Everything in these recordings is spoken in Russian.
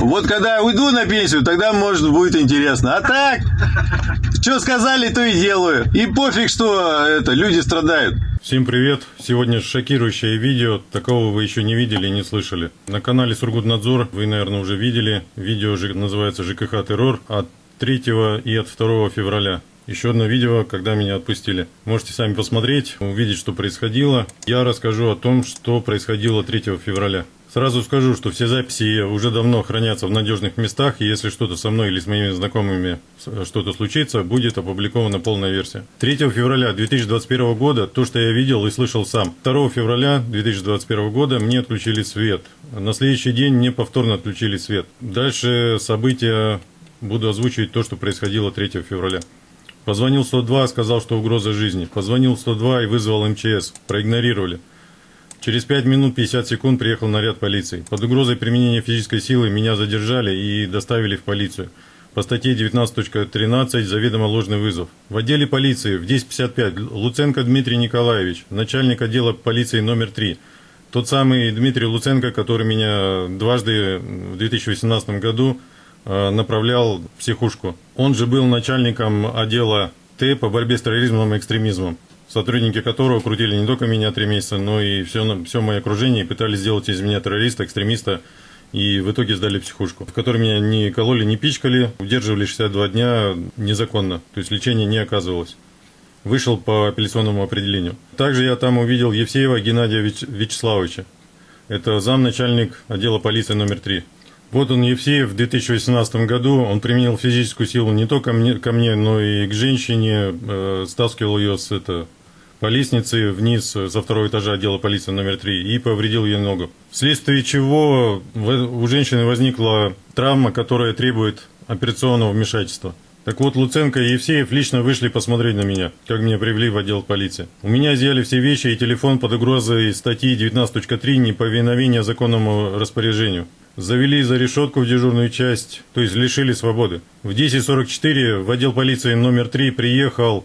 Вот когда я уйду на пенсию, тогда, может, будет интересно. А так, что сказали, то и делаю. И пофиг, что это, люди страдают. Всем привет! Сегодня шокирующее видео, такого вы еще не видели и не слышали. На канале Сургутнадзор вы, наверное, уже видели. Видео называется ЖКХ террор от 3 и от 2 февраля. Еще одно видео, когда меня отпустили. Можете сами посмотреть, увидеть, что происходило. Я расскажу о том, что происходило 3 февраля. Сразу скажу, что все записи уже давно хранятся в надежных местах, и если что-то со мной или с моими знакомыми что-то случится, будет опубликована полная версия. 3 февраля 2021 года то, что я видел и слышал сам. 2 февраля 2021 года мне отключили свет. На следующий день мне повторно отключили свет. Дальше события буду озвучивать то, что происходило 3 февраля. Позвонил 102, сказал, что угроза жизни. Позвонил 102 и вызвал МЧС. Проигнорировали. Через 5 минут 50 секунд приехал наряд полиции. Под угрозой применения физической силы меня задержали и доставили в полицию. По статье 19.13 заведомо ложный вызов. В отделе полиции в 10.55 Луценко Дмитрий Николаевич, начальник отдела полиции номер 3. Тот самый Дмитрий Луценко, который меня дважды в 2018 году Э, направлял в психушку. Он же был начальником отдела Т по борьбе с терроризмом и экстремизмом, сотрудники которого крутили не только меня три месяца, но и все, все мое окружение и пытались сделать из меня террориста, экстремиста, и в итоге сдали психушку, в которой меня не кололи, не пичкали, удерживали 62 дня незаконно, то есть лечение не оказывалось. Вышел по апелляционному определению. Также я там увидел Евсеева Геннадия Вячеславовича. Это замначальник отдела полиции номер 3. Вот он, Евсеев, в 2018 году, он применил физическую силу не только мне, ко мне, но и к женщине, э, стаскивал ее с это, по лестнице вниз со второго этажа отдела полиции номер 3 и повредил ей ногу. Вследствие чего у женщины возникла травма, которая требует операционного вмешательства. Так вот, Луценко и Евсеев лично вышли посмотреть на меня, как меня привели в отдел полиции. У меня изъяли все вещи и телефон под угрозой статьи 19.3 неповиновения законному распоряжению завели за решетку в дежурную часть, то есть лишили свободы. В 10.44 в отдел полиции номер 3 приехал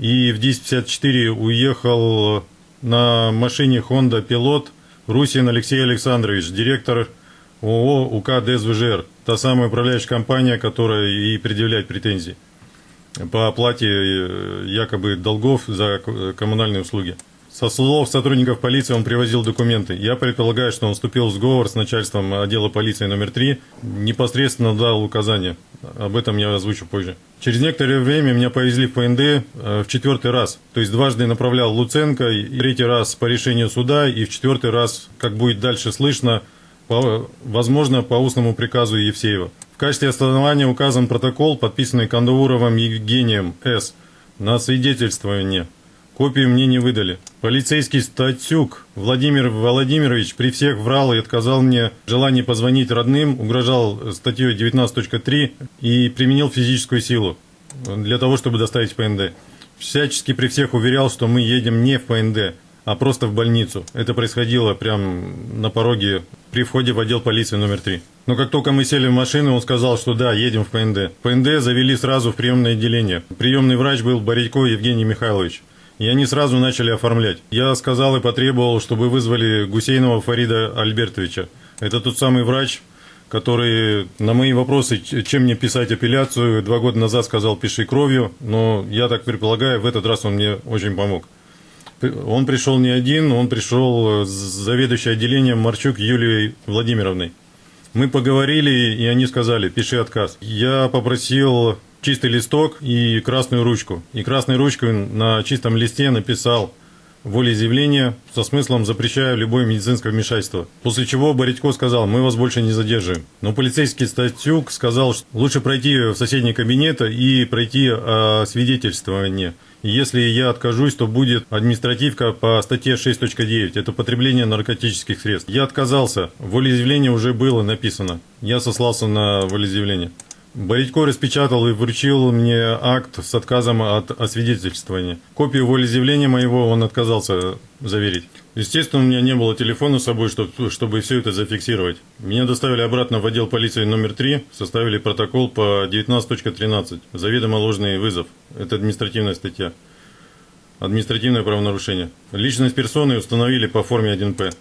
и в 10.54 уехал на машине Honda Pilot Русин Алексей Александрович, директор ООО УК ДСВЖР, та самая управляющая компания, которая и предъявляет претензии по оплате э, якобы долгов за коммунальные услуги. Со слов сотрудников полиции он привозил документы. Я предполагаю, что он вступил в сговор с начальством отдела полиции номер 3, непосредственно дал указания. Об этом я озвучу позже. Через некоторое время меня повезли в ПНД э, в четвертый раз. То есть дважды направлял Луценко, и третий раз по решению суда, и в четвертый раз, как будет дальше слышно, по, возможно, по устному приказу Евсеева. В качестве основания указан протокол, подписанный Кандауровым Евгением С. на свидетельствование Копию мне не выдали. Полицейский Статюк Владимир Владимирович при всех врал и отказал мне в желании позвонить родным, угрожал статьей 19.3 и применил физическую силу для того, чтобы доставить в ПНД. Всячески при всех уверял, что мы едем не в ПНД, а просто в больницу. Это происходило прямо на пороге при входе в отдел полиции номер 3. Но как только мы сели в машину, он сказал, что да, едем в ПНД. ПНД завели сразу в приемное отделение. Приемный врач был Борядько Евгений Михайлович. И они сразу начали оформлять. Я сказал и потребовал, чтобы вызвали Гусейнова Фарида Альбертовича. Это тот самый врач, который на мои вопросы, чем мне писать апелляцию, два года назад сказал «пиши кровью», но я так предполагаю, в этот раз он мне очень помог. Он пришел не один, он пришел с заведующей отделением Марчук Юлией Владимировной. Мы поговорили, и они сказали «пиши отказ». Я попросил чистый листок и красную ручку. И красной ручкой на чистом листе написал волеизъявление со смыслом «запрещаю любое медицинское вмешательство». После чего Боритько сказал «мы вас больше не задерживаем». Но полицейский Статюк сказал, что лучше пройти в соседний кабинет и пройти свидетельствование. И если я откажусь, то будет административка по статье 6.9. Это потребление наркотических средств. Я отказался. Волеизъявление уже было написано. Я сослался на волеизъявление. Боритько распечатал и вручил мне акт с отказом от освидетельствования. Копию волеизъявления моего он отказался заверить. Естественно, у меня не было телефона с собой, чтобы, чтобы все это зафиксировать. Меня доставили обратно в отдел полиции номер 3, составили протокол по 19.13. Заведомо ложный вызов. Это административная статья. Административное правонарушение. Личность персоны установили по форме 1П.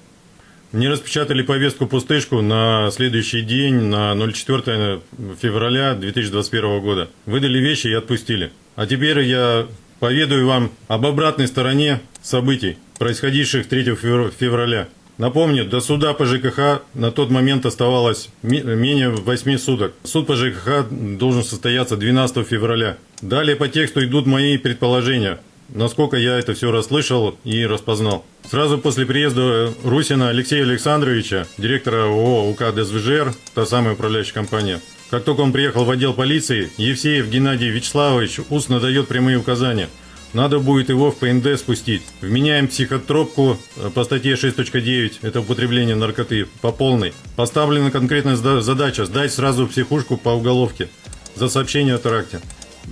Мне распечатали повестку-пустышку на следующий день, на 04 февраля 2021 года. Выдали вещи и отпустили. А теперь я поведаю вам об обратной стороне событий, происходивших 3 февраля. Напомню, до суда по ЖКХ на тот момент оставалось менее 8 суток. Суд по ЖКХ должен состояться 12 февраля. Далее по тексту идут мои предположения, насколько я это все расслышал и распознал. Сразу после приезда Русина Алексея Александровича, директора ООО УК ДСВЖР, та самая управляющая компания, как только он приехал в отдел полиции, Евсеев Геннадий Вячеславович устно дает прямые указания – надо будет его в ПНД спустить. Вменяем психотропку э, по статье 6.9, это употребление наркоты, по полной. Поставлена конкретная задача сдать сразу психушку по уголовке за сообщение о теракте.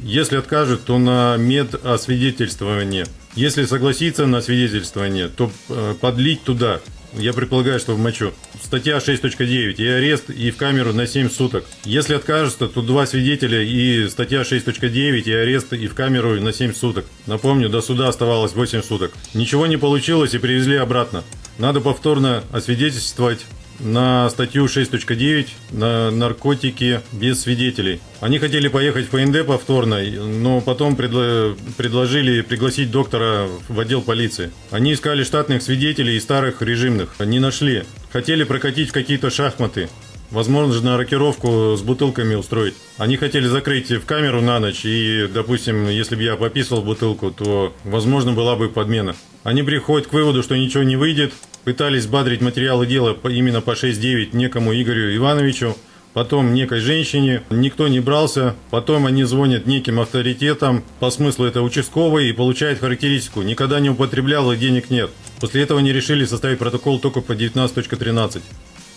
Если откажет, то на медосвидетельствование. Если согласится на свидетельствование, то э, подлить туда я предполагаю, что в мочу. Статья 6.9. И арест, и в камеру на 7 суток. Если откажется, то два свидетеля и статья 6.9, и арест, и в камеру на 7 суток. Напомню, до суда оставалось 8 суток. Ничего не получилось и привезли обратно. Надо повторно освидетельствовать на статью 6.9 на наркотики без свидетелей. Они хотели поехать в ПНД повторно, но потом предло предложили пригласить доктора в отдел полиции. Они искали штатных свидетелей и старых режимных. Не нашли. Хотели прокатить в какие-то шахматы. Возможно, рокировку с бутылками устроить. Они хотели закрыть в камеру на ночь, и, допустим, если бы я пописал бутылку, то, возможно, была бы подмена. Они приходят к выводу, что ничего не выйдет, пытались бадрить материалы дела именно по 6.9 некому Игорю Ивановичу, потом некой женщине, никто не брался, потом они звонят неким авторитетам, по смыслу это участковый, и получают характеристику, никогда не употреблял и денег нет. После этого они решили составить протокол только по 19.13.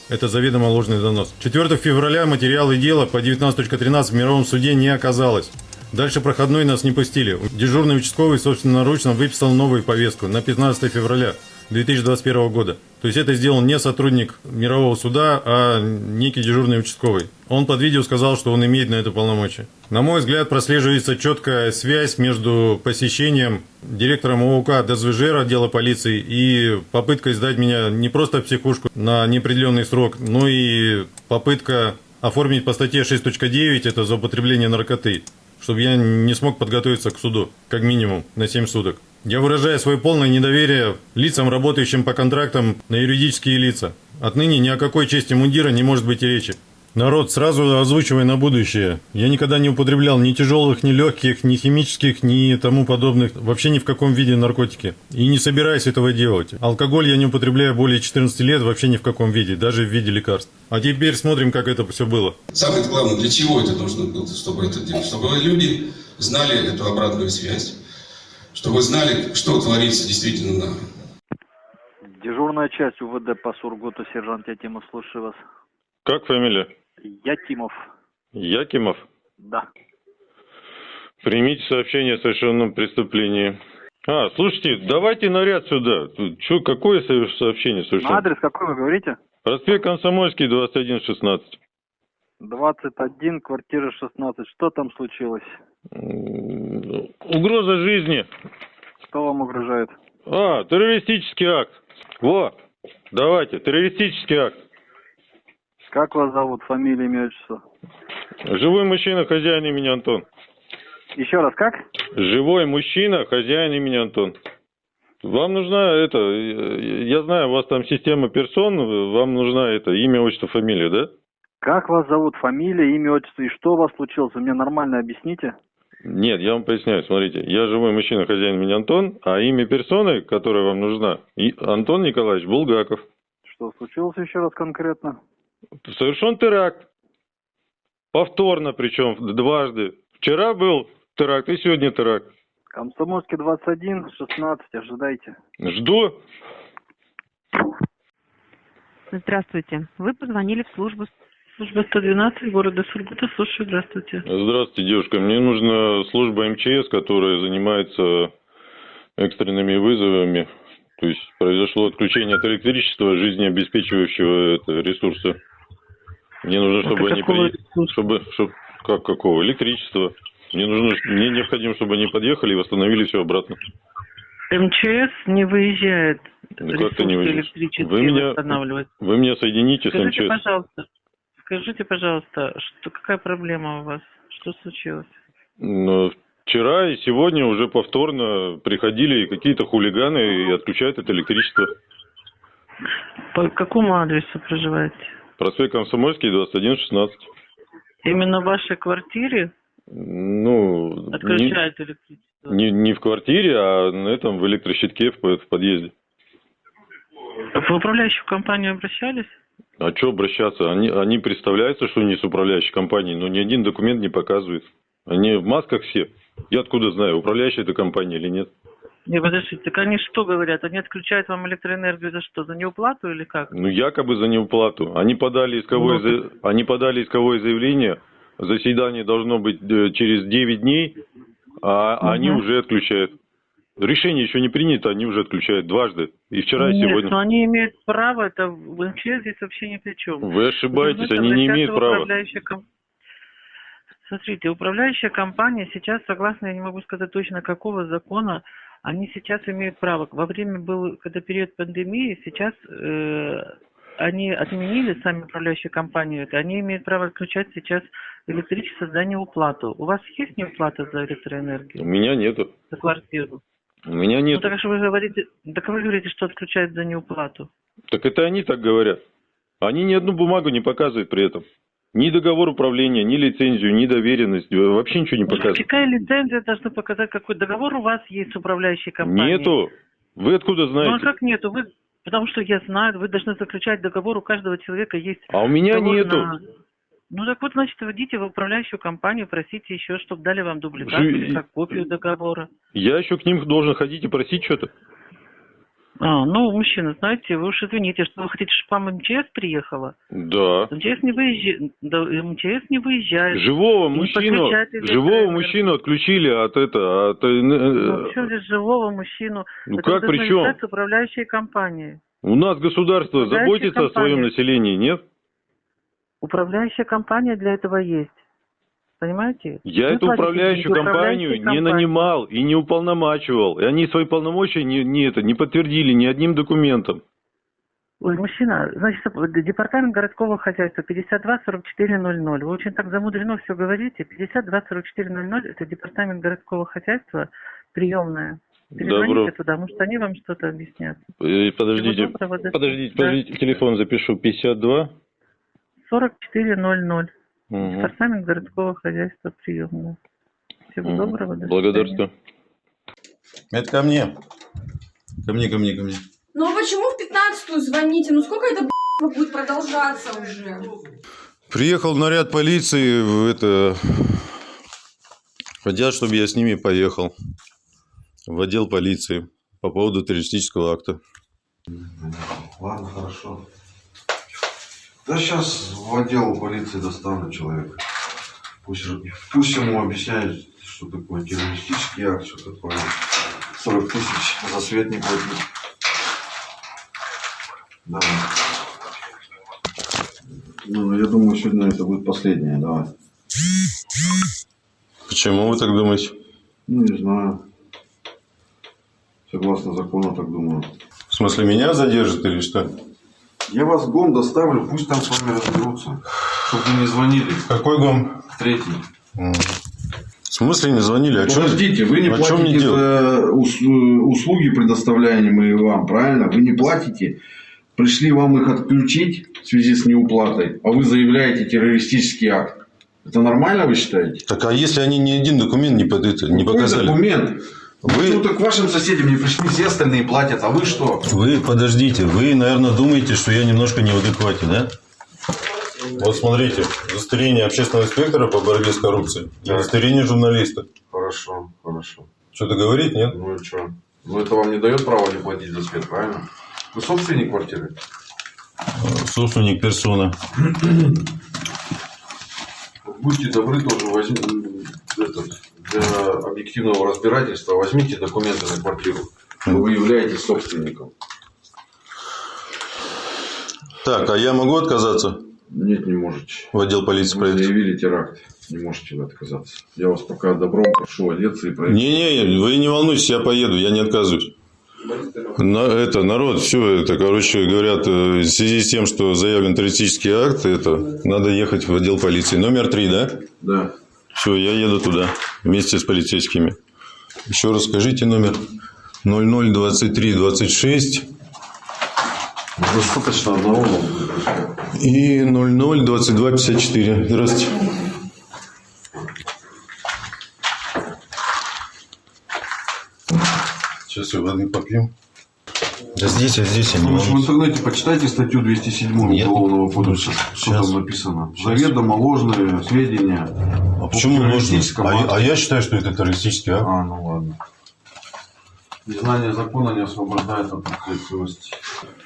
Это заведомо ложный донос. 4 февраля материалы дела по 19.13 в мировом суде не оказалось. Дальше проходной нас не пустили. Дежурный участковый собственноручно выписал новую повестку на 15 февраля. 2021 года. То есть это сделал не сотрудник мирового суда, а некий дежурный участковый. Он под видео сказал, что он имеет на это полномочия. На мой взгляд, прослеживается четкая связь между посещением директором ОУК ДСВЖР отдела полиции и попыткой сдать меня не просто в психушку на неопределенный срок, но и попытка оформить по статье 6.9, это за употребление наркоты, чтобы я не смог подготовиться к суду, как минимум, на 7 суток. Я выражаю свое полное недоверие лицам, работающим по контрактам на юридические лица. Отныне ни о какой чести мундира не может быть и речи. Народ, сразу озвучивай на будущее. Я никогда не употреблял ни тяжелых, ни легких, ни химических, ни тому подобных, вообще ни в каком виде наркотики. И не собираюсь этого делать. Алкоголь я не употребляю более 14 лет, вообще ни в каком виде, даже в виде лекарств. А теперь смотрим, как это все было. Самое главное, для чего это нужно было, чтобы это делать? Чтобы люди знали эту обратную связь чтобы знали, что творится действительно на... Дежурная часть УВД по Сургуту, сержант Якимов, слушаю вас. Как фамилия? Якимов. Якимов? Да. Примите сообщение о совершенном преступлении. А, слушайте, давайте наряд сюда. Что, какое сообщение совершенно? Адрес какой вы говорите? Проспект Комсомольский, 2116. 21, квартира 16. Что там случилось? Угроза жизни. Что вам угрожает? А, террористический акт. Во, давайте, террористический акт. Как вас зовут, фамилия, имя, отчество? Живой мужчина, хозяин имени Антон. Еще раз, как? Живой мужчина, хозяин имени Антон. Вам нужна это, я знаю, у вас там система персон, вам нужна это имя, отчество, фамилия, да? Как вас зовут, фамилия, имя, отчество и что у вас случилось? Вы мне нормально объясните. Нет, я вам поясняю, смотрите, я живой мужчина, хозяин меня Антон, а имя персоны, которая вам нужна, Антон Николаевич Булгаков. Что случилось еще раз конкретно? Совершен теракт. Повторно причем, дважды. Вчера был теракт и сегодня теракт. Комсомольский 21, 16, ожидайте. Жду. Здравствуйте. Вы позвонили в службу Служба 112 города Сургута. Слушаю, здравствуйте. Здравствуйте, девушка. Мне нужна служба МЧС, которая занимается экстренными вызовами. То есть произошло отключение от электричества, жизнеобеспечивающего это, ресурса. Мне нужно, чтобы они приехали. Чтобы, чтобы, как какого? Электричество. Мне нужно, мне необходимо, чтобы они подъехали и восстановили все обратно. МЧС не выезжает Ну, как это не электрические Вы меня-. Вы меня соедините с Скажите, МЧС. пожалуйста, скажите, пожалуйста, что, какая проблема у вас? Что случилось? Но вчера и сегодня уже повторно приходили какие-то хулиганы и отключают это электричество. По какому адресу проживаете? Проспект Комсомольский, 2116. Именно в вашей квартире Ну, не, отключают электричество? не, не в квартире, а на этом в электрощитке в, в подъезде. В управляющую компанию обращались? А что обращаться? Они, они представляются, что они с управляющей компанией, но ни один документ не показывает. Они в масках все. Я откуда знаю, управляющая это компания или нет? Не, подождите, так они что говорят? Они отключают вам электроэнергию за что? За неуплату или как? Ну, якобы за неуплату. Они подали исковое, Ну, за- они подали исковое заявление. Заседание должно быть э, через 9 дней, а Мгм. они уже отключают. Решение еще не принято, они уже отключают дважды. И вчера, и Нет, сегодня. но они имеют право, это в МЧС здесь вообще ни при чем. Вы ошибаетесь, Вы они не имеют права. ком- Смотрите, управляющая компания сейчас, согласно, я не могу сказать точно какого закона, они сейчас имеют право. Во время был, когда период пандемии, сейчас э, они отменили сами управляющие компании, это, они имеют право отключать сейчас электричество за неуплату. У вас есть неуплата за У электроэнергию, меня нету. за квартиру? У меня Ну нет. так что вы говорите, так вы говорите, что отключают за неуплату. Так это они так говорят. Они ни одну бумагу не показывают при этом. Ни договор управления, ни лицензию, ни доверенность. Вообще ничего не показывают. Какая лицензия должна показать, какой договор у вас есть с управляющей компанией? Нету. Вы откуда Ну а знаете? как нету? Вы, потому что я знаю, вы должны заключать договор, у каждого человека есть А у меня нету. на- Ну так вот, значит, идите в управляющую компанию, просите еще, чтобы дали вам дубликат Жи- или как копию договора. Я еще к ним должен ходить и просить что-то. А, ну, мужчина, знаете, вы уж извините, что вы хотите, чтобы вам МЧС приехала? Да. МЧС не выезжает, да, МЧС не выезжает. Живого Не мужчину, живого мужчину отключили от это, от, э, Ну, э, что здесь живого мужчину? ну Это как при чем? решать управляющей компанией. У нас государство заботится о своем компания. населении, нет? Управляющая компания для этого есть. Понимаете? Я Вы эту управляющую компанию не нанимал и не уполномачивал. И они свои полномочия не, не, это, не подтвердили ни одним документом. Ой, мужчина, значит, департамент городского хозяйства 524400. Вы очень так замудрено все говорите. 524400 это департамент городского хозяйства, приемная. Перезвоните Добро. туда, может, они вам что-то объяснят. Э, Подождите, доброго, до подождите, свидания. подождите, телефон запишу. 52. 4400. Мгм. Департамент городского хозяйства, приемная. Всего Мгм. доброго. до Благодарствую. Это ко мне. Ко мне, ко мне, ко мне. Ну а почему в 15-ю звоните? Ну сколько это будет продолжаться уже? Приехал наряд полиции, в это... Хотят, чтобы я с ними поехал в отдел полиции по поводу террористического акта. Ладно, хорошо. Да сейчас в отдел полиции доставлю человека. Пусть, пусть ему объясняют, что такое террористический акт, что такое 40 тысяч за свет не платить. Давай. Ну, я думаю, сегодня это будет последнее, давай. Почему вы так думаете? Ну, не знаю. Согласно закону, так думаю. В смысле, меня задержат или что? Я вас в ГОМ доставлю, пусть там с вами разберутся. Чтобы вы не звонили. Какой гом? Третий. В смысле не звонили? А Подождите, вы не а платите делать? за ус- услуги, предоставляемые вам, правильно? Вы не платите. Пришли вам их отключить в связи с неуплатой, а вы заявляете террористический акт. Это нормально, вы считаете? Так а если они ни один документ не, под не показали? документ? Вы- Ну так вашим соседям не пришли, все остальные платят, а вы что? Вы подождите, вы, наверное, думаете, что я немножко не в адеквате, да? Вот смотрите, удостоверение общественного инспектора по борьбе с коррупцией, и удостоверение журналиста. Хорошо, хорошо. Что-то говорит, нет? Ну и что? Ну это вам не дает права не платить за свет, правильно? Вы собственник квартиры? Собственник персона. Будьте добры, тоже возьмите этот, для объективного разбирательства возьмите документы на квартиру, вы являетесь собственником. Так, а я могу отказаться Нет, не можете. в отдел полиции Вы проехать? заявили теракт. Не можете вы отказаться. Я вас пока добром прошу одеться и проехать. Не-не, вы не волнуйтесь, я поеду, я не отказываюсь. На, это, народ, все это, короче, говорят, э, в связи с тем, что заявлен террористический акт, это, надо ехать в отдел полиции. Номер три, да? Да. Все, я еду туда вместе с полицейскими. Еще раз скажите номер 002326 Достаточно одного. и 002254. Здравствуйте. Сейчас я воды попью. Да здесь, а здесь я Вы же в интернете почитайте статью 207 Нет. Уголовного кодекса. Что там написано? Заведомо ложные сведения. А почему террористическом А, я- а я считаю, что это террористический акт. А, ну ладно. Незнание закона не освобождает от ответственности.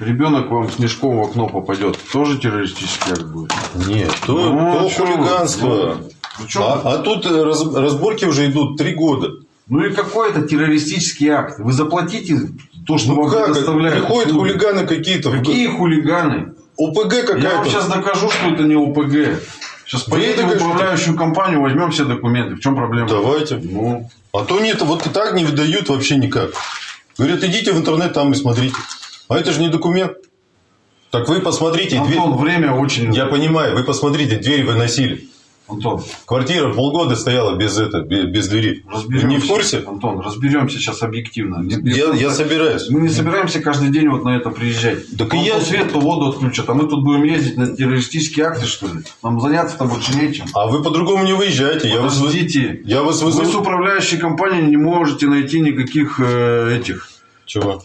Ребенок вам с мешком в окно попадет. Тоже террористический акт будет? Нет, то, Ну, то а чё вы? хулиганство. Ну, чё А, а тут э, раз- разборки уже идут три года. Ну и какой это террористический акт? Вы заплатите то, что Ну вам как? предоставляют. Приходят услуги. хулиганы какие-то. Какие хулиганы? ОПГ Я вам какая-то. сейчас докажу, что это не ОПГ. Сейчас Вы поедем в управляющую компанию, возьмем все документы. В чем проблема? Давайте. Ну, А то нет, вот и так не выдают вообще никак. Говорят, идите в интернет там и смотрите. А это же не документ. Так вы посмотрите, дверь... Антон, время очень... Я понимаю, вы посмотрите, дверь выносили. Антон, Квартира полгода стояла без, это, без, без двери. Вы разберемся. не в курсе? Антон, разберемся сейчас объективно. Я, я собираюсь. Мы не собираемся каждый день вот на это приезжать. Так и Вам я- свет, то воду отключат. А мы тут будем ездить на террористические акты, что ли? Нам заняться-то больше нечем. А вы по-другому не выезжаете. Я вас, вы- Подождите. я вас Вы вызову. с управляющей компанией не можете найти никаких э, этих Чего?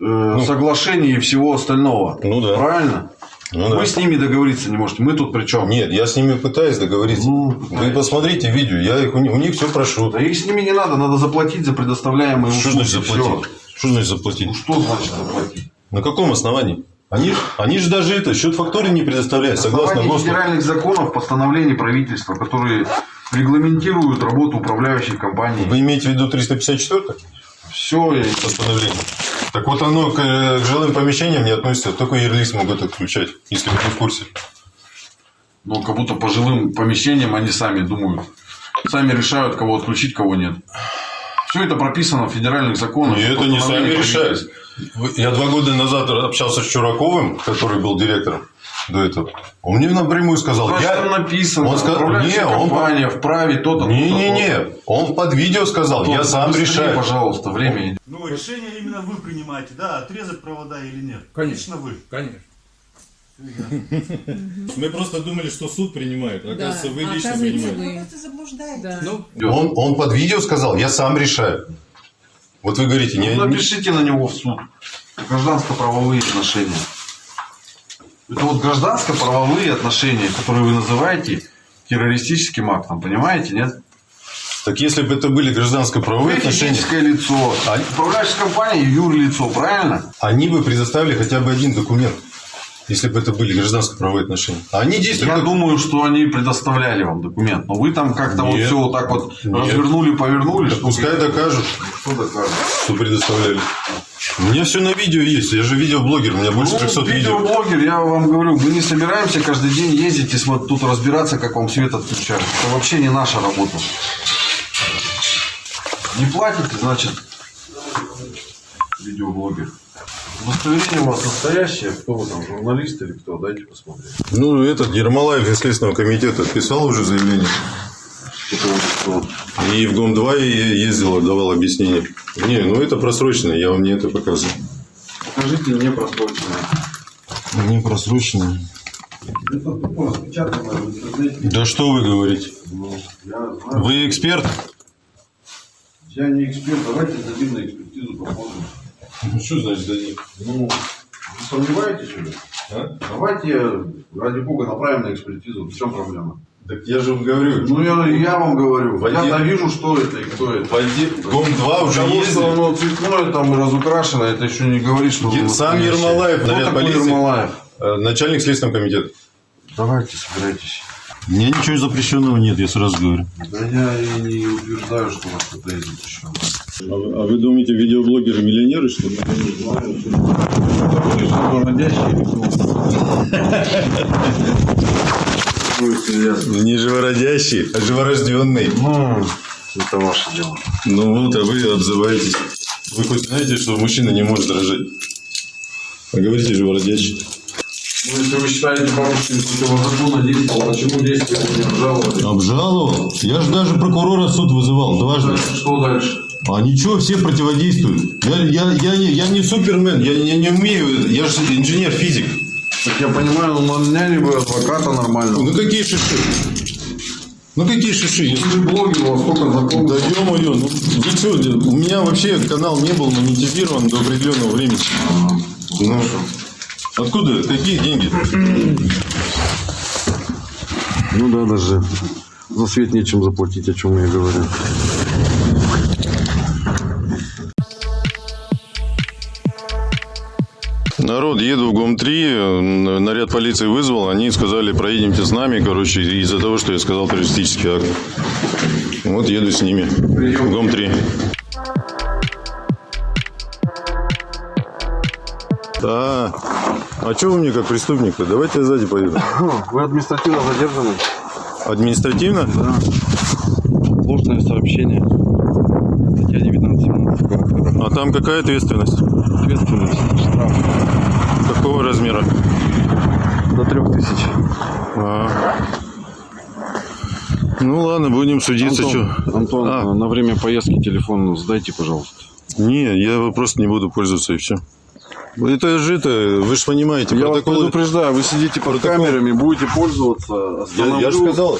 э, соглашений и всего остального. Ну да. Правильно? Ну да. Вы с ними договориться не можете. Мы тут при чем? Нет, я с ними пытаюсь договориться. Ну, Вы пытаетесь. посмотрите видео, я их, у них, у них все прошу. Да их с ними не надо, надо заплатить за предоставляемые Что услуги. значит заплатить? Что значит заплатить? Ну что значит заплатить? На каком основании? Они, они же даже это, счет фактуры не предоставляют, согласно ГОСТу. федеральных законов, постановлений правительства, которые регламентируют работу управляющей компании. Вы имеете в виду 354 Все, постановление? Так вот оно к, э, к жилым помещениям не относится, только юрлиц могут отключать, если вы не в курсе. ну, как будто по жилым помещениям они сами думают. Сами решают, кого отключить, кого нет. Все это прописано в федеральных законах. И это не сами решают. Я два года назад общался с Чураковым, который был директором до этого. Он мне напрямую сказал, Значит, я... там написано, Он сказал, не, он- компания вправе то-то, Не-не-не, он под видео сказал, я Антон, сам быстрее, решаю. пожалуйста, время. Ну, решение именно вы принимаете, да, отрезать провода или нет. Конечно. Лично вы. Конечно. Мы просто думали, что суд принимает. Оказывается, вы лично оказывается, принимаете. вы. Да. Ну, Он, он под видео сказал, я сам решаю. Вот вы говорите, не, Ну, напишите на него в суд. Гражданско-правовые отношения. Это вот гражданско-правовые отношения, которые вы называете террористическим актом, понимаете, нет? так если бы это были гражданско-правовые Вы отношения, физическое лицо, А- управляющая компания юрлицо, правильно? они бы предоставили хотя бы один документ, если бы это были гражданско-правовые отношения. А они действуют Я как- думаю, что они предоставляли вам документ, но вы там как-то вот все вот так вот Нет. развернули, повернули. Да что пускай докажут, Кто докажет? что предоставляли. У меня все на видео есть, я же видеоблогер, у меня больше Ну, 300 видео. видеоблогер, я вам говорю, мы не собираемся каждый день ездить и смотри- тут разбираться, как вам свет отключают. Это вообще не наша работа. Не платите, значит, видеоблогер. Удостоверение у вас настоящее, кто вы там, журналист или кто, дайте посмотреть. Ну, этот Ермолаев из Следственного комитета писал уже заявление. И в ГОМ-2 я ездил, давал объяснение. Не, ну это просрочено, я вам не это показываю. Покажите не просроченное. Не просрочено. Это тупо распечатано в интернете. Да что вы говорите? Ну. Вы эксперт? Я не эксперт, давайте дадим на экспертизу, посмотрим. Ну, что значит дадим? Ну, вы сомневаетесь что ли? А? Давайте, ради бога, направим на экспертизу. В чем проблема? Так я же вам говорю. Ну, я, я вам говорю. В Я отдел- вижу, что это и кто это. ГОМ-2 уже Потому что оно цветное там и разукрашено, это еще не говорит, что... Е- оно сам настоящее. Ермолаев, Кто наряд такой полиции. Ермолаев? Э, Начальник Следственного комитета. Давайте, собирайтесь. У меня ничего запрещенного нет, я сразу говорю. Да я и не утверждаю, что у вас что-то есть еще. А вы, думаете, видеоблогеры миллионеры, что ли? Не живородящий, а живорожденный. Ну, это ваше дело. Ну вот, а вы обзываетесь. Вы хоть знаете, что мужчина не может дрожать? А говорите же бродячий. Ну, если вы считаете бабушкин противозаконно действовал, почему действия его не обжаловали? Обжаловал? Я же даже прокурора в суд вызывал дважды. Что дальше? А ничего, все противодействуют. Я, я, я, не, я не супермен, я, не- не умею, я же инженер-физик. Так я понимаю, ну наняли бы адвоката нормального. Ну какие шиши? Ну какие шиши? Если- блогер, у вас сколько знакомых? Да ё-моё, ну вы чё, у меня вообще канал не был монетизирован до определенного времени. Ну, откуда? Какие деньги? Ну да, даже за свет нечем заплатить, о чем я говорю. Народ, еду в ГОМ-3, э, наряд полиции вызвал, они сказали, проедемте с нами, короче, из-за того, что я сказал террористический акт. Вот еду с ними. В ГОМ-3. А, а что вы мне как преступник-то? Давайте я сзади поеду. Вы административно задержаны. Административно? Ложное сообщение. Статья 19 КПК. А там какая ответственность? Ответственность. До трех тысяч. А. Ну ладно, будем судиться. Антон, чё. Антон А. на время поездки телефон сдайте, пожалуйста. Не, я просто не буду пользоваться и все. Это же это, вы же понимаете, Я вас протоколы... предупреждаю, вы сидите под Протокол- камерами, будете пользоваться. Я, Остановлю я же сказал,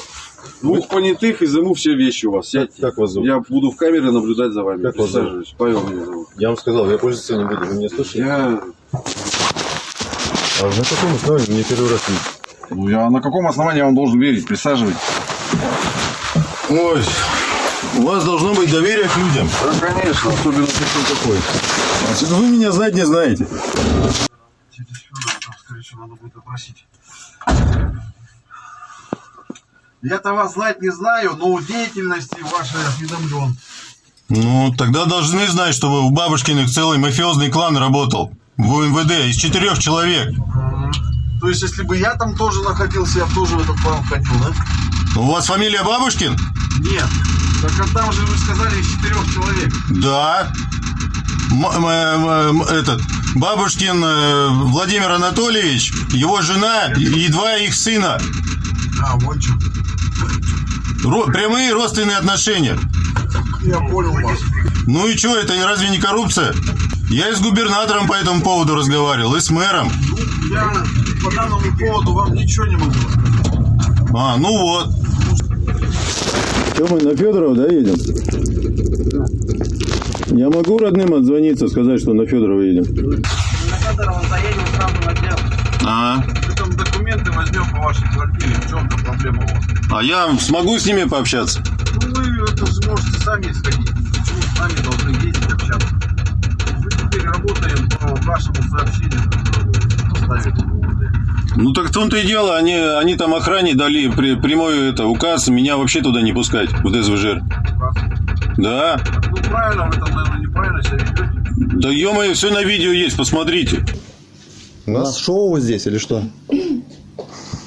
Двух понятых изыму все вещи у вас. Сядьте. как вас зовут? Я буду в камере наблюдать за вами. Как вас зовут? Павел меня зовут. Я вам сказал, я пользоваться не буду, вы меня слышите? Я, А на каком основании мне первый раз не... ну, я на каком основании я вам должен верить? Присаживайтесь. Ой, у вас должно быть доверие к людям. Да, конечно, особенно такой такой. Значит, вы меня знать не знаете. скорее всего, надо будет опросить. Я-то вас знать не знаю, но у деятельности вашей осведомлен. Ну, тогда должны знать, что вы у Бабушкиных целый мафиозный клан работал. В УМВД из четырех человек. То есть, если бы я там тоже находился, я бы тоже в этот план входил, да? У вас фамилия Бабушкин? Нет. Так а там же вы сказали из четырех человек. Да. М- этот Бабушкин э, Владимир Анатольевич, его жена и два их сына. А, вот что. Ро- прямые родственные отношения. Я понял вас. Ну и что, это разве не коррупция? Я и с губернатором по этому поводу разговаривал, и с мэром. Я по данному поводу вам ничего не могу рассказать. А, ну вот. Что мы на Федорова, да, едем? Я могу родным отзвониться, сказать, что на Федорова едем? На Федорова заедем сразу на дело. А, там документы возьмем по вашей квартире. В чем-то проблема у вас? а я смогу с ними пообщаться? Ну, вы это сможете сами сходить. Почему с нами должны ездить общаться? Работаем по вашему сообщению. Ну так в том-то и дело, они, они там охране дали при, прямой это, указ меня вообще туда не пускать, в ДСВЖ. Указ. Да. Ну, правильно, вы там, наверное, неправильно себя ведете. Да ё все на видео есть, посмотрите. У нас шоу здесь или что?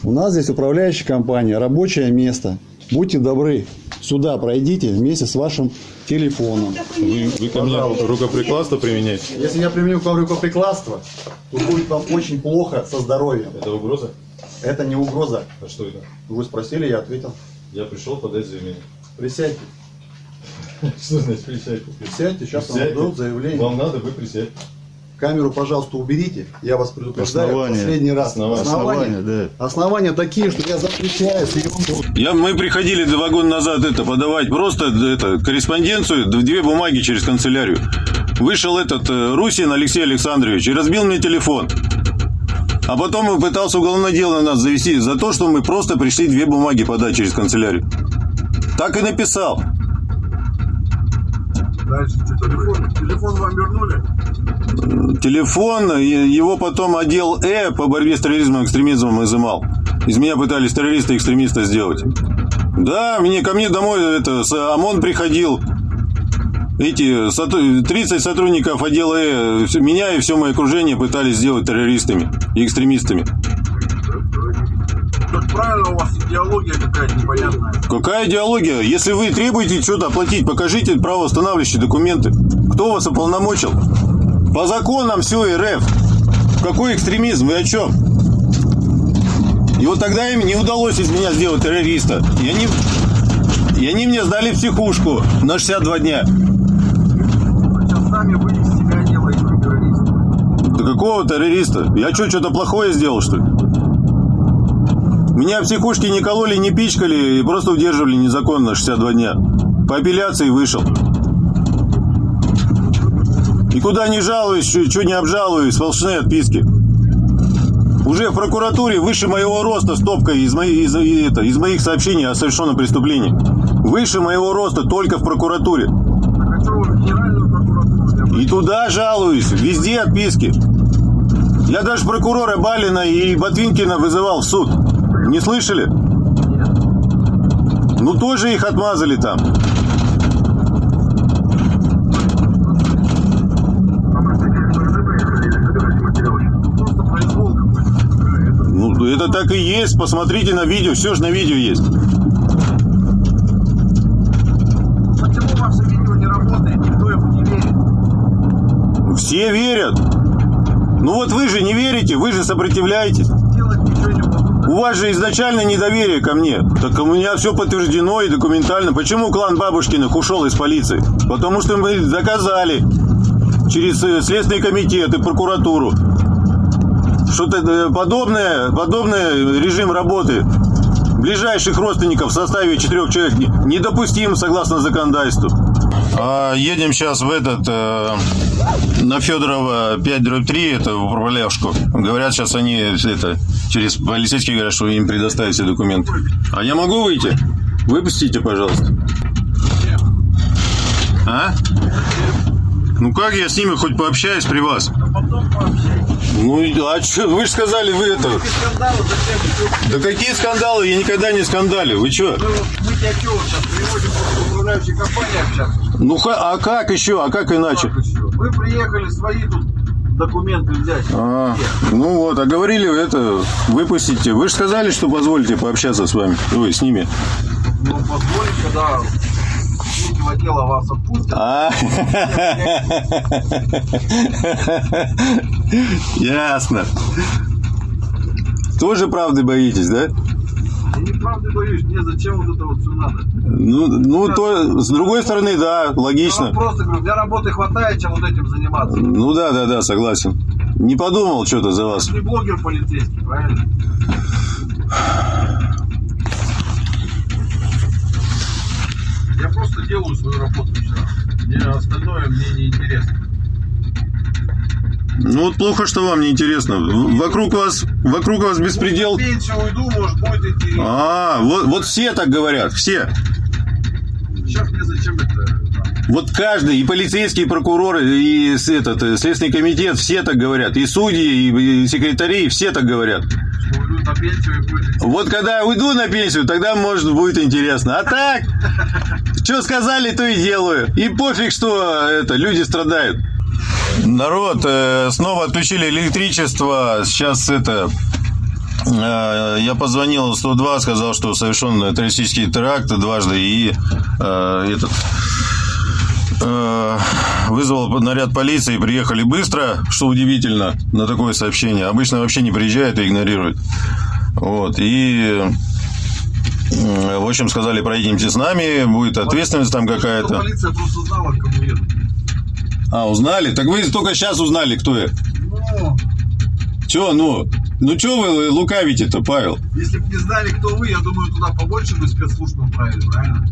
У нас здесь управляющая компания, рабочее место. Будьте добры, сюда пройдите вместе с вашим телефоном. Вы, вы ко мне рукоприкладство применяете? Если я применю к вам рукоприкладство, то будет вам очень плохо со здоровьем. Это угроза? Это не угроза. А что это? Вы спросили, я ответил. Я пришел подать заявление. Присядьте. Что значит присядьте? Присядьте, сейчас вам дадут заявление. Вам надо, вы присядьте. Камеру, пожалуйста, уберите. Я вас предупреждаю Основания. последний раз. Основания. Основания, да. Основания такие, что я запрещаю съемку. Я, мы приходили два года назад это подавать просто это, корреспонденцию, две бумаги через канцелярию. Вышел этот э, Русин Алексей Александрович и разбил мне телефон. А потом он пытался уголовное дело на нас завести за то, что мы просто пришли две бумаги подать через канцелярию. Так и написал. Дальше что, телефон? Телефон вам вернули? Телефон, его потом отдел Э по борьбе с терроризмом и экстремизмом изымал. Из меня пытались террориста и экстремиста сделать. Да, мне ко мне домой это, с- ОМОН приходил. Эти соту- 30 сотрудников отдела Э, меня и все мое окружение пытались сделать террористами и экстремистами. Как правильно, у вас идеология какая-то непонятная. Какая идеология? Если вы требуете что-то оплатить, покажите правоустанавливающие документы. Кто вас уполномочил? По законам все РФ. Какой экстремизм? Вы о чем? И вот тогда им не удалось из меня сделать террориста. И они, и они мне сдали психушку на 62 дня. Да какого террориста? Я что, что-то плохое сделал, что ли? Меня психушки не кололи, не пичкали и просто удерживали незаконно 62 дня. По апелляции вышел. Никуда не жалуюсь, что не обжалуюсь, сплошные отписки. Уже в прокуратуре выше моего роста стопка из, моей, из, это, из моих сообщений о совершенном преступлении. Выше моего роста только в прокуратуре. И туда жалуюсь, везде отписки. Я даже прокурора Балина и Ботвинкина вызывал в суд. Не слышали? Ну тоже их отмазали там. Просто произвол какой-то. Ну это так и есть. Посмотрите на видео, все же на видео есть. Почему ваше видео не работает? Никто ему не верит. Все верят. Ну вот вы же не верите, вы же сопротивляетесь. У вас же изначально недоверие ко мне. Так у меня все подтверждено и документально. Почему клан Бабушкиных ушел из полиции? Потому что мы доказали через э, Следственный комитет и прокуратуру, что-то э, подобное, подобный режим работы ближайших родственников в составе четырех человек не- недопустим согласно законодательству. А, едем сейчас в этот, э, на Федорова 5 дробь 3, это в управляшку. Говорят, сейчас они это, через полицейские говорят, что им предоставят все документы. А я могу выйти? Выпустите, пожалуйста. А? Ну как я с ними хоть пообщаюсь при вас? Ну, а что, вы же сказали, вы это... Да какие скандалы? Я никогда не скандалю. Вы что? Мы, вот- мы тебя вот сейчас приводим управляющей компании общаться? Ну, а как еще? А как иначе? Вы приехали свои тут документы взять. А, ну вот, а говорили это, выпустите. Вы же сказали, что позволите пообщаться с вами. Ой, с ними. Ну, позволить, когда дела вас отпустят. А, ясно. Тоже правды боитесь, да? Я неправды боюсь, мне зачем вот это вот все надо? Ну, ну то, с другой стороны, да, Я логично. вам просто говорю, для работы хватает, чем вот этим заниматься. Ну да, да, да, согласен. Не подумал что-то за вас. Не блогер полицейский, правильно? Я просто делаю свою работу раз. Мне остальное мне не интересно. Ну вот плохо, что вам не интересно. Вокруг вас, вокруг вас беспредел. В пенсию уйду, может, будет идти. А, вот, вот все так говорят, все. Сейчас мне зачем это? Вот каждый, и полицейские, и прокуроры, и этот, э, Следственный комитет, все так говорят. И судьи, и, и секретари, все так говорят. На пенсию будет. Вот когда уйду на пенсию, тогда, может, будет интересно. А так, что сказали, то и делаю. И пофиг, что это, люди страдают. Народ, э, снова отключили электричество. Сейчас это... э, Я позвонил в 102, сказал, что совершен террористический теракт дважды и э, этот вызвал наряд полиции, приехали быстро, что удивительно на такое сообщение. Обычно вообще не приезжают и игнорируют. Вот, и э, в общем, сказали, проедемте с нами, будет ответственность там какая-то. полиция просто знала, к кому едут. А, узнали? Так вы только сейчас узнали, кто я. Ну, Че, ну? Ну, что вы лукавите-то, Павел? если бы не знали, кто вы, я думаю, туда побольше бы спецслужб направили, правильно?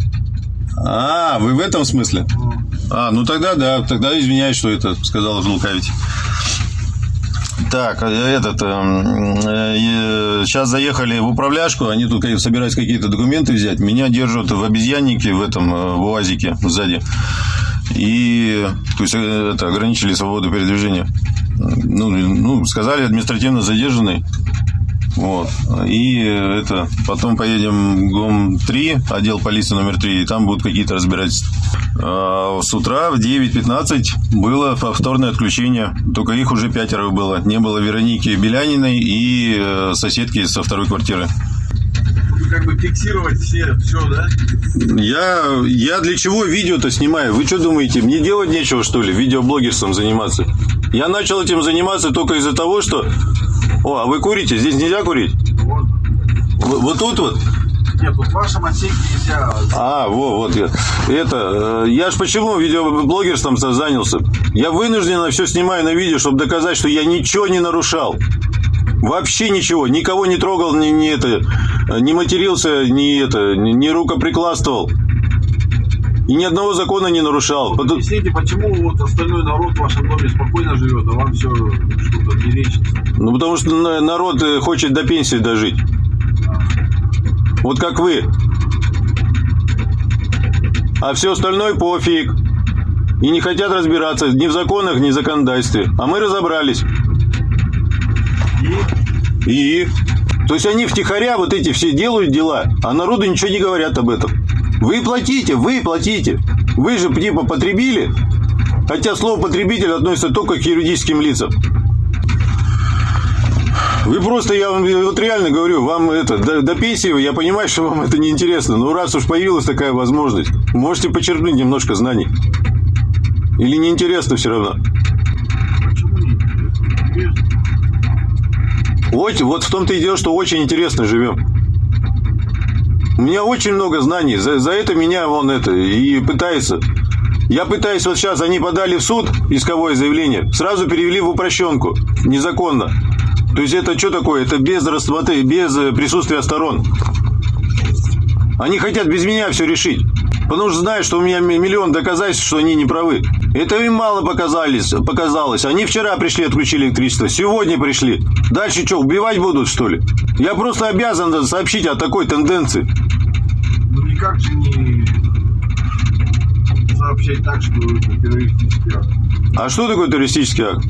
А, вы в этом смысле? Ну, А, ну тогда да, тогда извиняюсь, что это сказал лукавить. Так, э, этот, сейчас заехали в управляшку, они тут собираются какие-то документы взять. Меня держат в обезьяннике, в этом, э, в УАЗике сзади. И, то есть, э, это, ограничили свободу передвижения. Ну, ну, сказали, административно задержанный. Вот. И это потом поедем в ГОМ-3, отдел полиции номер 3, и там будут какие-то разбирательства. А С утра в 9.15 было повторное отключение. Только их уже пятеро было. Не было Вероники Беляниной и э, соседки со второй квартиры. как бы фиксировать все, все, да? Я, я для чего видео-то снимаю? Вы что думаете, мне делать нечего, что ли, видеоблогерством заниматься? Я начал этим заниматься только из-за того, что... О, а вы курите? Здесь нельзя курить? Можно. Вот, вот тут вот? Нет, вот в вашем отсеке нельзя. А, во, вот я. Это, э, я ж почему видеоблогерством занялся? Я вынужденно все снимаю на видео, чтобы доказать, что я ничего не нарушал. Вообще ничего, никого не трогал, ни, ни это, не матерился, ни это, ни рукоприкладствовал. И ни одного закона не нарушал. Вот Потом- Объясните, почему вот остальной народ в вашем доме спокойно живет, а вам все что-то мерещится? Ну, потому что на- народ э, хочет до пенсии дожить. Вот как вы. А все остальное пофиг. И не хотят разбираться ни в законах, ни в законодательстве. А мы разобрались. И? То есть они втихаря вот эти все делают дела, а народу ничего не говорят об этом. Вы платите, вы платите. Вы же типа потребили. Хотя слово потребитель относится только к юридическим лицам. Вы просто, я вам вот реально говорю, вам это, до, до пенсии, я понимаю, что вам это не интересно, но раз уж появилась такая возможность, можете почерпнуть немножко знаний. Или неинтересно все равно? Вот, вот в том-то и дело, что очень интересно живем. У меня очень много знаний, за, за это меня вон это и пытается. Я пытаюсь, вот сейчас они подали в суд исковое заявление, сразу перевели в упрощенку, незаконно. То есть это что такое? Это без рассмотрения, без э, присутствия сторон. Они хотят без меня все решить. Потому что знают, что у меня ми- миллион доказательств, что они не правы. Это им мало показались, показалось. Они вчера пришли, отключили электричество. Сегодня пришли. Дальше что, убивать будут, что ли? Я просто обязан сообщить о такой тенденции. Никак же не сообщать так, что это террористический акт. А что такое террористический акт?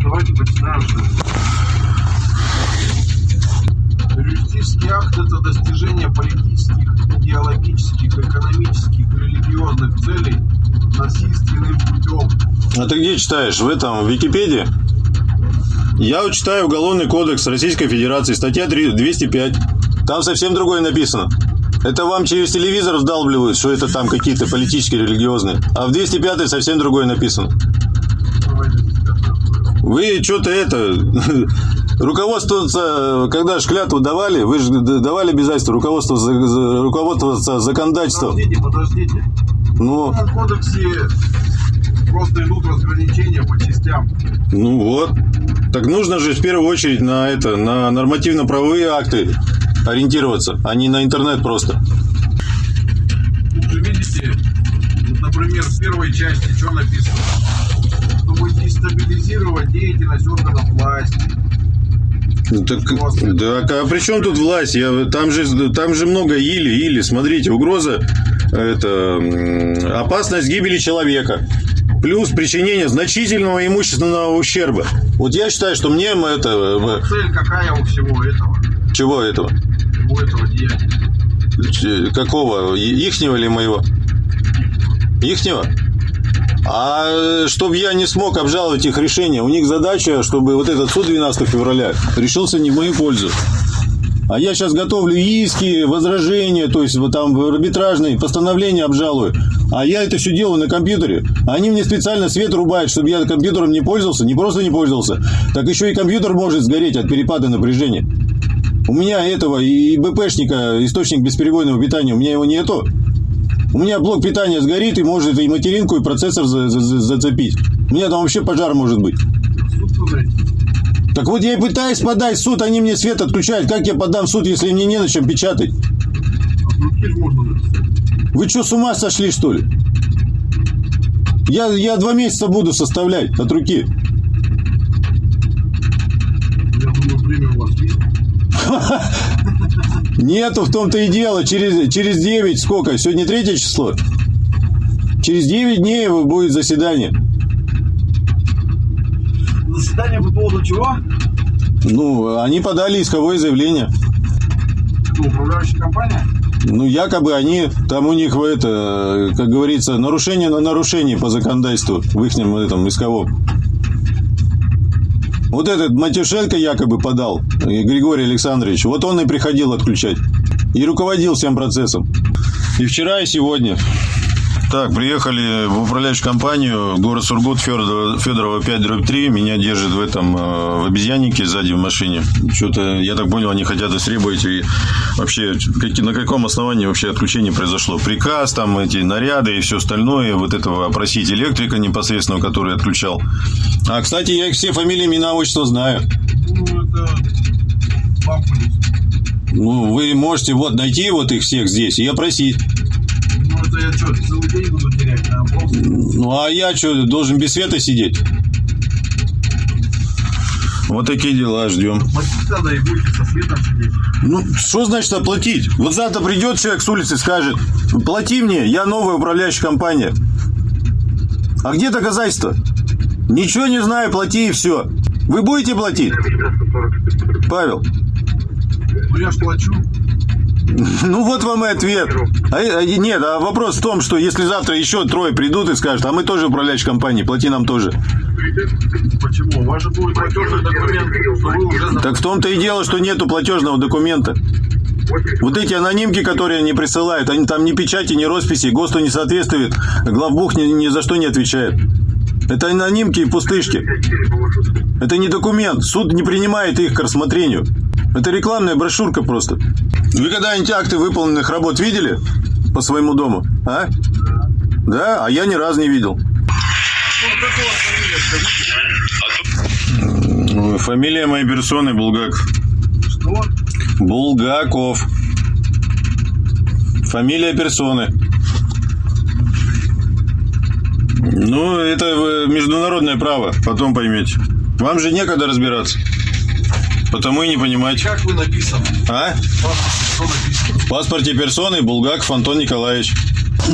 Давайте почитаем, что Террористический акт – это достижение политических, идеологических, экономических, религиозных целей насильственным путем. А ты где читаешь? В этом, в Википедии? Я читаю Уголовный кодекс Российской Федерации, статья 3 205. Там совсем другое написано. Это вам через телевизор вдалбливают, что это там какие-то политические, религиозные. А в 205 совсем другое написано. Вы что-то это... Руководствоваться, когда ж клятву давали, вы же давали обязательство руководствоваться, руководствоваться законодательством. Подождите, подождите. Ну, В кодексе просто идут разграничения по частям. Ну вот. Так нужно же в первую очередь на это, на нормативно-правовые акты ориентироваться, а не на интернет просто. Видите, вот, например, в первой части что написано? Чтобы дестабилизировать деятельность органов власти. Ну, Так, так, а при чем тут власть? Я, там, же, там же много или, или. Смотрите, угроза, это опасность гибели человека. Плюс причинение значительного имущественного ущерба. Вот я считаю, что мне это... м, Цель какая у всего этого? Чего этого? Ч- Какого? Ихнего или моего? Ихнего? А чтобы я не смог обжаловать их решение, у них задача, чтобы вот этот суд 12 февраля решился не в мою пользу. А я сейчас готовлю иски, возражения, то есть вот там арбитражные постановления обжалую. А я это все делаю на компьютере. Они мне специально свет рубают, чтобы я компьютером не пользовался, не просто не пользовался, так еще и компьютер может сгореть от перепада напряжения. У меня этого и БПшника, источник бесперебойного питания, у меня его нету. У меня блок питания сгорит и может и материнку, и процессор за- за- за- зацепить. У меня там вообще пожар может быть. Так вот я и пытаюсь подать в суд, они мне свет отключают. Как я подам в суд, если мне не на чем печатать? Вы что, с ума сошли, что ли? Я, я два месяца буду составлять от руки. Я думаю, время у вас есть. Нету, в том-то и дело. Через, через 9, сколько? Сегодня третье число? Через 9 дней будет заседание. Заседание по поводу чего? Ну, они подали исковое заявление. Это управляющая компания? Ну, якобы они, там у них, это, как говорится, нарушение на нарушение по законодательству в их этом исковом. Вот этот Матюшенко якобы подал, э, Григорий Александрович, вот он и приходил отключать. и руководил всем процессом. И вчера, и сегодня. Так, приехали в управляющую компанию, город Сургут, Федорова, Федорова 5 дробь 3. Меня держит в этом, э, в обезьяннике сзади в машине. Что-то, я так понял, они хотят истребовать. И вообще, на каком основании вообще отключение произошло? Приказ, там эти наряды и все остальное. Вот этого опросить электрика непосредственно, который отключал. А, кстати, я их все фамилии, имена, отчества знаю. Ну, это. Ну, вы можете вот найти вот их всех здесь и опросить. Ну, это я что, целый день буду терять на опрос? Ну, а я что, должен без света сидеть? Вот такие дела, ждем. Платить надо и будете со светом сидеть. Ну, что значит оплатить? Вот завтра придет человек с улицы и скажет, плати мне, я новая управляющая компания. А где доказательства? Ничего не знаю, плати и все. Вы будете платить? Павел, Ну, я ж плачу. ну вот вам и ответ. А, а, нет, а вопрос в том, что если завтра еще трое придут и скажут, а мы тоже управляющая компания, плати нам тоже. Почему? У вас же будет платежный документ, Так в том-то и дело, что нету платежного документа. Вот эти анонимки, которые они присылают, они там ни печати, ни росписи, ГОСТу не соответствует, главбух ни, ни за что не отвечает. Это анонимки и пустышки. Это не документ. Суд не принимает их к рассмотрению. Это рекламная брошюрка просто. Вы когда-нибудь акты выполненных работ видели по своему дому? А? Да? А я ни разу не видел. Фамилия моей персоны Булгаков. Что? Булгаков. Фамилия персоны. Ну, это э, международное право, потом поймете. Вам же некогда разбираться. Потому и не понимаете. Как вы написаны? А? Что написано? В паспорте персоны Булгаков Антон Николаевич.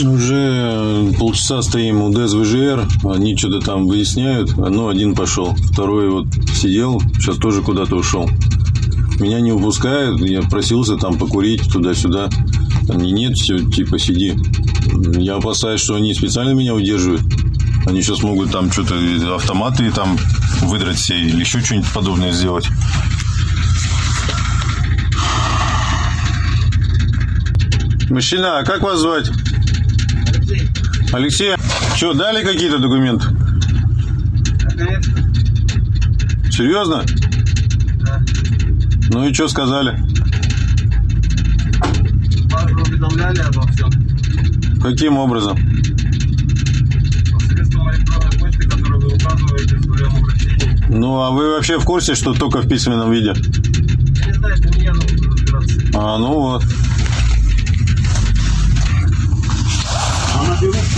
Уже полчаса стоим у ДСВЖР, они что-то там выясняют. Ну, один пошел, второй вот сидел, сейчас тоже куда-то ушел. Меня не выпускают, я просился там покурить туда-сюда. Они нет, все, типа сиди. Я опасаюсь, что они специально меня удерживают. Они сейчас могут там что-то автоматы там выдрать все или еще что-нибудь подобное сделать. Мужчина, а как вас звать? Алексей. Что, дали какие-то документы? Серьезно? Ну и что сказали? Вас уведомляли обо всем. Каким образом? Посредством электронной почты, которую вы указываете в своем обращении. Ну, а вы вообще в курсе, что только в письменном виде? Я не знаю, это нужно разбираться. А, ну вот. А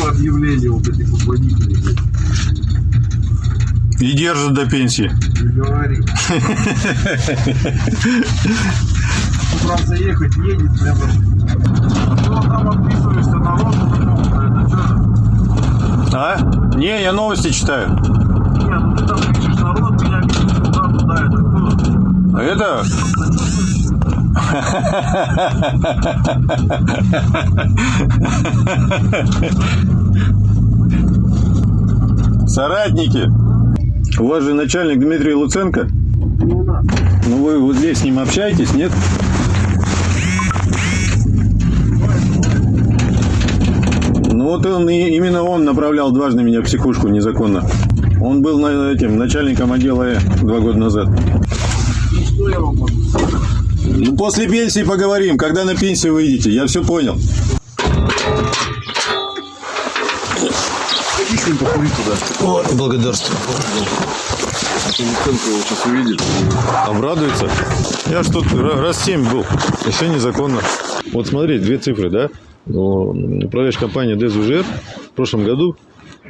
наберут по объявлению вот этих вот водителей. И держат до пенсии. Не говори. С утра заехать, едет прямо. А ты вот там отписываешься народу какому-то, это что? А? Не, я новости читаю. Не, ну ты там пишешь народ, меня видит туда, туда, это кто? А это... Соратники. У вас же начальник Дмитрий Луценко. Ну вы вот здесь с ним общаетесь, нет? Ну вот он, и- именно он направлял дважды меня в психушку незаконно. Он был этим начальником отдела Э два года назад. Ну что я вам могу? Ну, после пенсии поговорим, когда на пенсию выйдете, я все понял. Иди с ним покури туда. Вот, благодарствую. А то Луценко его сейчас увидит. Обрадуется. Я ж тут ра- раз семь был, и все незаконно. Вот смотри, две цифры, да? Ну, Управляющая компания ДСВЖР в прошлом году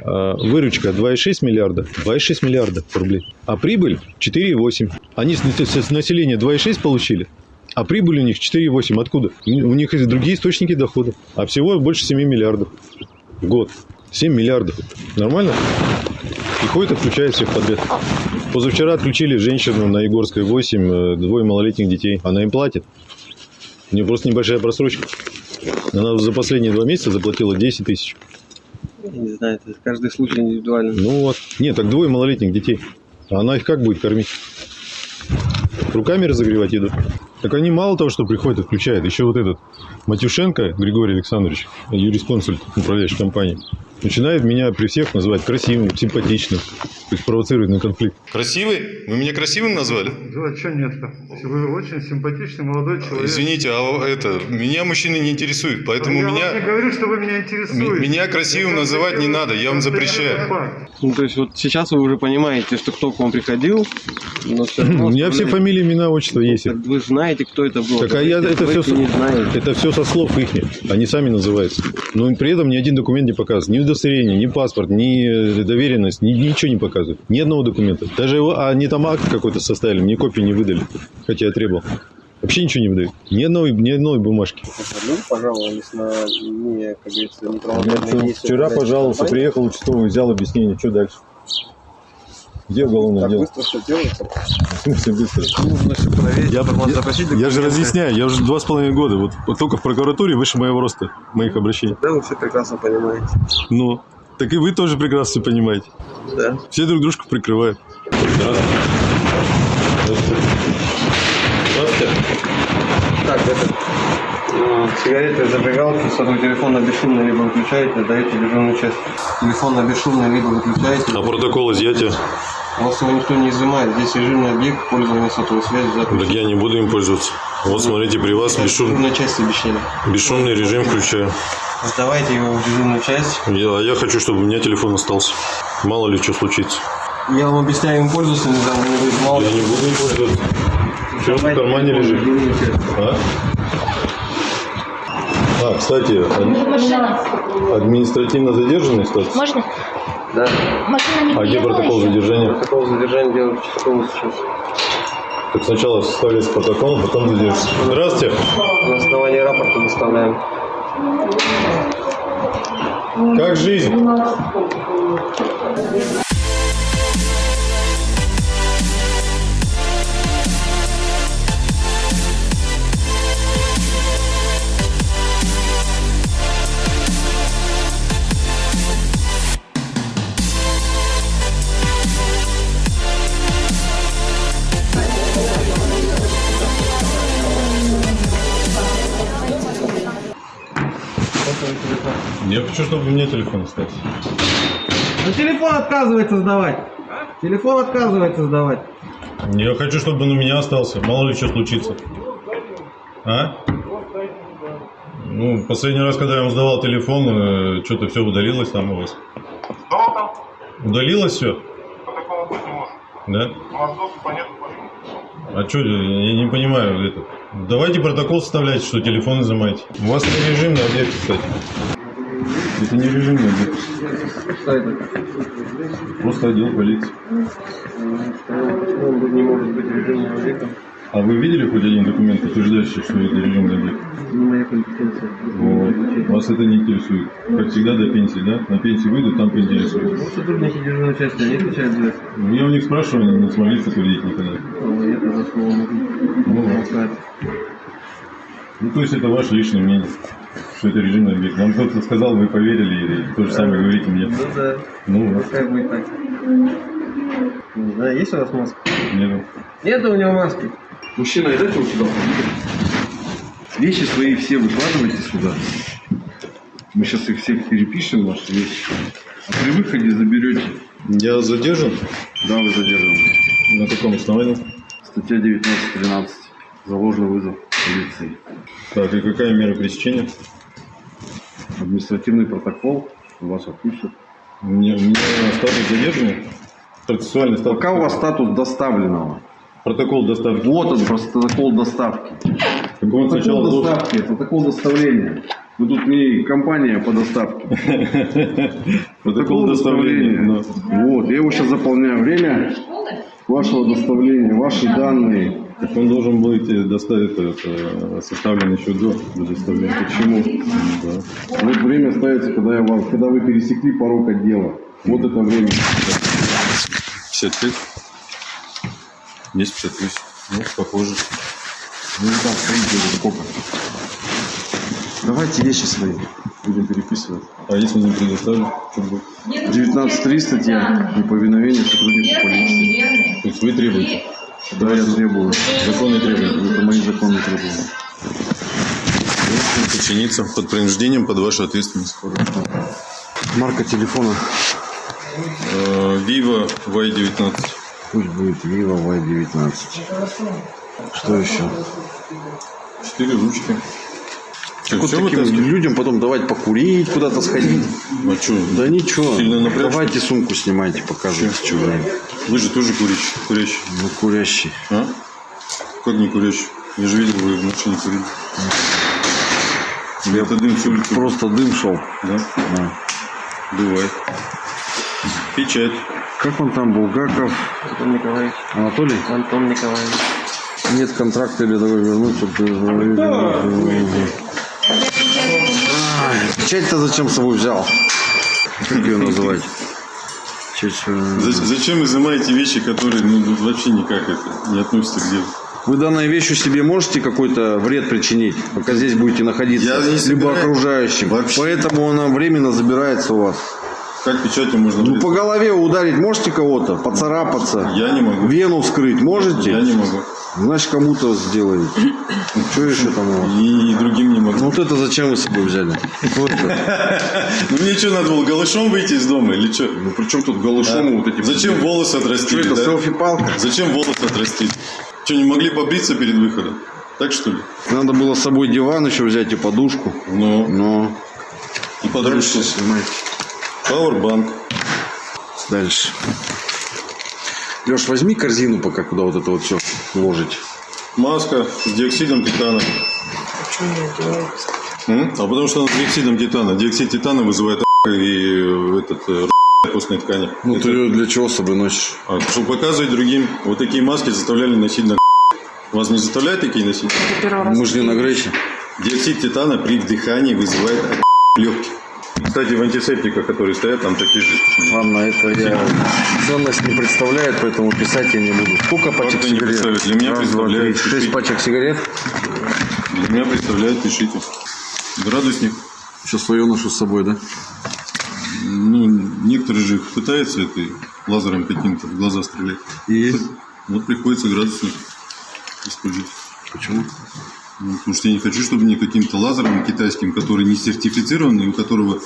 а, выручка 2,6 миллиарда, 2,6 миллиарда рублей, а прибыль 4,8. Они с населения 2,6 получили, а прибыль у них 4,8. Откуда? У них есть другие источники дохода, а всего больше 7 миллиардов в год. 7 миллиардов. Нормально? И ходит, отключает всех подряд. Позавчера отключили женщину на Егорской 8, э, двое малолетних детей. Она им платит. У нее просто небольшая просрочка. Она за последние два месяца заплатила 10 тысяч. Не знаю, это каждый случай индивидуально. Ну вот. Нет, так двое малолетних детей. А она их как будет кормить? Руками разогревать еду. Так они мало того, что приходят и включают, еще вот этот Матюшенко Григорий Александрович, юрисконсульт управляющей компании, начинает меня при всех называть красивым, симпатичным, то есть провоцирует на конфликт. Красивый? Вы меня красивым назвали? Да, что нет-то? Вы очень симпатичный молодой человек. Извините, а это, меня мужчины не интересуют, поэтому я меня... вам не говорю, что вы меня интересуете. Меня красивым Я называть не надо, я вам запрещаю. Ну, то есть вот сейчас вы уже понимаете, что кто к вам приходил, но все равно... У меня все фамилии, имена, отчество есть. Так вы знаете, кто это был. Так а я это все, это все со слов их, они сами называются. Но при этом ни один документ не показывает, ни удостоверение, ни паспорт, ни э, доверенность, ни, ничего не показывает, ни одного документа. Даже его, а они там акт какой-то составили, мне копию не выдали, хотя я требовал. Вообще ничего не выдают, ни одной, ни одной бумажки. Люди пожаловались на не, как говорится, неправомерные. Вчера пожаловался, приехал участковый, взял объяснение, что дальше? Где уголовное Так дело? быстро все делается. Быстро? Нужно все проверить. Я, я- запросить я же разъясняю, я уже два с половиной года, вот, вот только в прокуратуре выше моего роста, моих обращений. Да, вы все прекрасно понимаете. Ну, так и вы тоже прекрасно все понимаете. Да. Все друг дружку прикрывают. Здравствуйте. Здравствуйте. Так, это... э, Сигареты, зажигалки, сотовый телефон на бесшумный либо выключаете, даете дежурную часть. Телефон на бесшумный либо выключаете. А протокол изъятия? У вас его никто не изымает. Здесь режимный объект, пользование сотовой связи, запись. Так я не буду им пользоваться. Вот смотрите, при вас бесшум- Дежурная часть обещали. бесшумный режим включаю. Сдавайте его в дежурную часть. Я, а я хочу, чтобы у меня телефон остался. Мало ли что случится. Я вам объясняю им пользоваться, не знаю, мне говорит, мало Я не буду им пользоваться. Все в кармане лежит. А? А, кстати, ад- административно задержанный статус? Можно? Да. Машина не А где протокол еще? задержания? Протокол задержания делают участковый сейчас. Так сначала составляется протокол, а потом задержится. Здравствуйте. На основании рапорта доставляем. Как жизнь? Я хочу, чтобы у меня телефон остался. Ну телефон отказывается сдавать. Телефон отказывается сдавать. Я хочу, чтобы он у меня остался. Мало ли что случится. А? Ну, последний раз, когда я вам сдавал телефон, что-то все удалилось там у вас. Удалилось все? Да? А что, я не понимаю это. Давайте протокол составляйте, что телефон изымаете. У вас не режимный объект, кстати. Это не режимный объект. Что это? Просто отдел полиции. Почему он не может быть режимным объектом? А вы видели хоть один документ, подтверждающий, что это режимный объект? Не моя компетенция. Вот. Вас это не интересует. Как всегда до пенсии, да? На пенсии выйдут, там поинтересуют. Ну, сотрудники дежурной части, они отвечают за это. Ну, я у них спрашиваю, они не смогли подтвердить никогда. Ну, за слово могу. Ну, вот. Ну, то есть это ваше личное мнение, что это режимный объект. Вам кто-то сказал, вы поверили, и то же самое говорите мне. Ну да. Ну. Пускай будет так. Не знаю, есть у вас маска? Нет. Нет у него маски. Мужчина, идите вот сюда. Вещи свои все выкладывайте сюда. Мы сейчас их всех перепишем, ваши вещи. А при выходе заберете. Я задержан? Да, вы задержаны. На каком основании? Статья 19.13. За ложный вызов полиции. Так, и какая мера пресечения? Административный протокол. Вас отпустят. Мне, мне статус задержанный? Процессуальный статус? Пока у вас статус доставленного. Протокол доставки. Вот он, протокол доставки. Так он Протокол должен... доставки, протокол доставления. Вы тут не компания по доставке. Протокол доставления. Вот, я его сейчас заполняю. Время вашего доставления, ваши данные. Так он должен э, доставить, это, составлен еще до, до доставления. Почему? Да. Вот время ставится, когда, я вам, когда вы пересекли порог отдела. Вот это время. 55? Есть 58. Ну, похоже. Ну, там стоите уже сколько? Давайте вещи свои. Будем переписывать. А если не предоставлю, что будет? 19.3 статья. Неповиновение сотруднику полиции. То есть вы требуете? Да, я требую. Законные требования. Это мои законные требования. Подчиниться под принуждением, под вашу ответственность. Марка телефона. Э, Vivo Y19. Пусть будет Vivo Y19. Что еще? Четыре ручки. Что, Вот таким вытаскивать? людям потом давать покурить, куда-то сходить. А что? Да ничего. Сильно напрячь? Давайте сумку снимайте, покажите, что вы. Вы же тоже курящий. курящий. Ну, курящий. А? Как не курящий? Я же видел, вы в машине курили. Или это дым улицы? Просто дым шел. Да? Бывает. Печать. Как он там, Булгаков? Антон Николаевич. Анатолий? Антон Николаевич. Нет контракта или давай вернуть, чтобы Ай, Печать-то зачем с собой взял? Как ее называть? Э, За- Зачем изымаете вещи, которые ну, вообще никак это не относятся к делу? Вы данной вещью себе можете какой-то вред причинить, пока здесь будете находиться, Я либо окружающим. Вообще. Поэтому она временно забирается у вас. Как печатью можно Ну, по голове ударить можете кого-то, поцарапаться? Я не могу. Вену вскрыть можете? Я не могу. Значит, кому-то сделаете. Что еще там у вас? И, и другим не Ну могу. вот это зачем вы с собой взяли? Что? Ну мне что, надо было голышом выйти из дома или что? Ну при чем тут голышом вот эти... Зачем волосы Что отрастили? это, селфи-палка? Зачем волосы отрастили? Что, не могли побриться перед выходом? Так что ли? Надо было с собой диван еще взять и подушку. Ну, Но и подружку. дальше Пауэрбанк. Дальше. Леш, возьми корзину пока, куда вот это вот все ложить. Маска с диоксидом титана. М? А потому что она с диоксидом титана. Диоксид титана вызывает и этот э, костной ткани. Ну Это- ты ее для чего с собой носишь? А, чтобы показывать другим, вот такие маски заставляли носить на Вас не заставляют такие носить? Мы же не на Грейсе. Диоксид титана при вдыхании вызывает легких. Кстати, в антисептиках, которые стоят, там такие же. Ладно, это я ценность не представляет, поэтому писать я не буду. Сколько пачек ты не сигарет? представляешь? Для меня Раз, два, три. представляет. Шесть пачек сигарет. Для меня представляют, пишите. Градусник. Сейчас свое ношу с собой, да? Ну, некоторые же пытаются этой лазером каким-то в глаза стрелять. И Вот приходится градусник использовать. почему? Ну, потому что я не хочу, чтобы мне каким-то лазером китайским, который не сертифицирован, и у которого...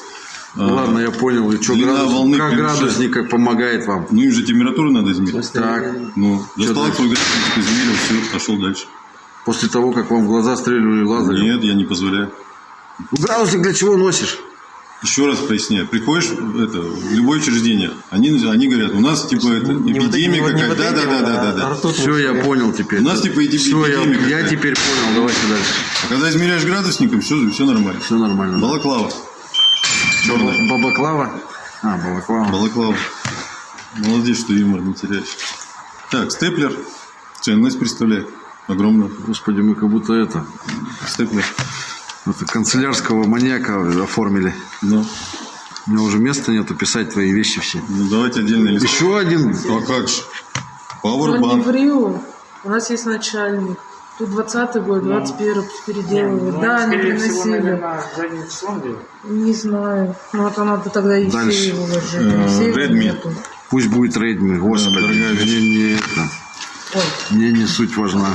а, Ладно, я понял. И что, длина градус- волны как превышает. градусник как помогает вам? Ну, им же температуру надо измерить. Так, Ну, достал свой градусник, измерил, все, пошел дальше. после того, как вам в глаза стреляли лазером. Нет, я не позволяю. Ну, Градусник для чего носишь? Еще раз поясняю. Приходишь в это, в любое учреждение, они, они говорят, у нас типа это, эпидемия какая-то. Да, да, да, да, да, да. Все, я понял теперь. У нас типа эти- Все, я, эпидемия я теперь понял. Давайте дальше. А когда измеряешь градусником, все, все нормально. Все нормально. Балаклава. Черная. Бабаклава? А, балаклава. Балаклава. Молодец, что юмор не теряешь. Так, степлер. Ценность представляет. Огромную. Господи, мы как будто это, Степлер. Это канцелярского маньяка оформили. Ну, У меня уже места нету писать твои вещи все. ну давайте отдельно лист. Еще один. А как же? Ну, не Пауэрбанк. врю. У нас есть начальник. Тут 20 год, 21 переделывают. да, они приносили. Не знаю. Ну, вот надо тогда и Дальше. все его ложить. Э, Redmi. нету. Пусть будет Redmi. Господи, дорогая вещь. мне не это. Мне не суть важна.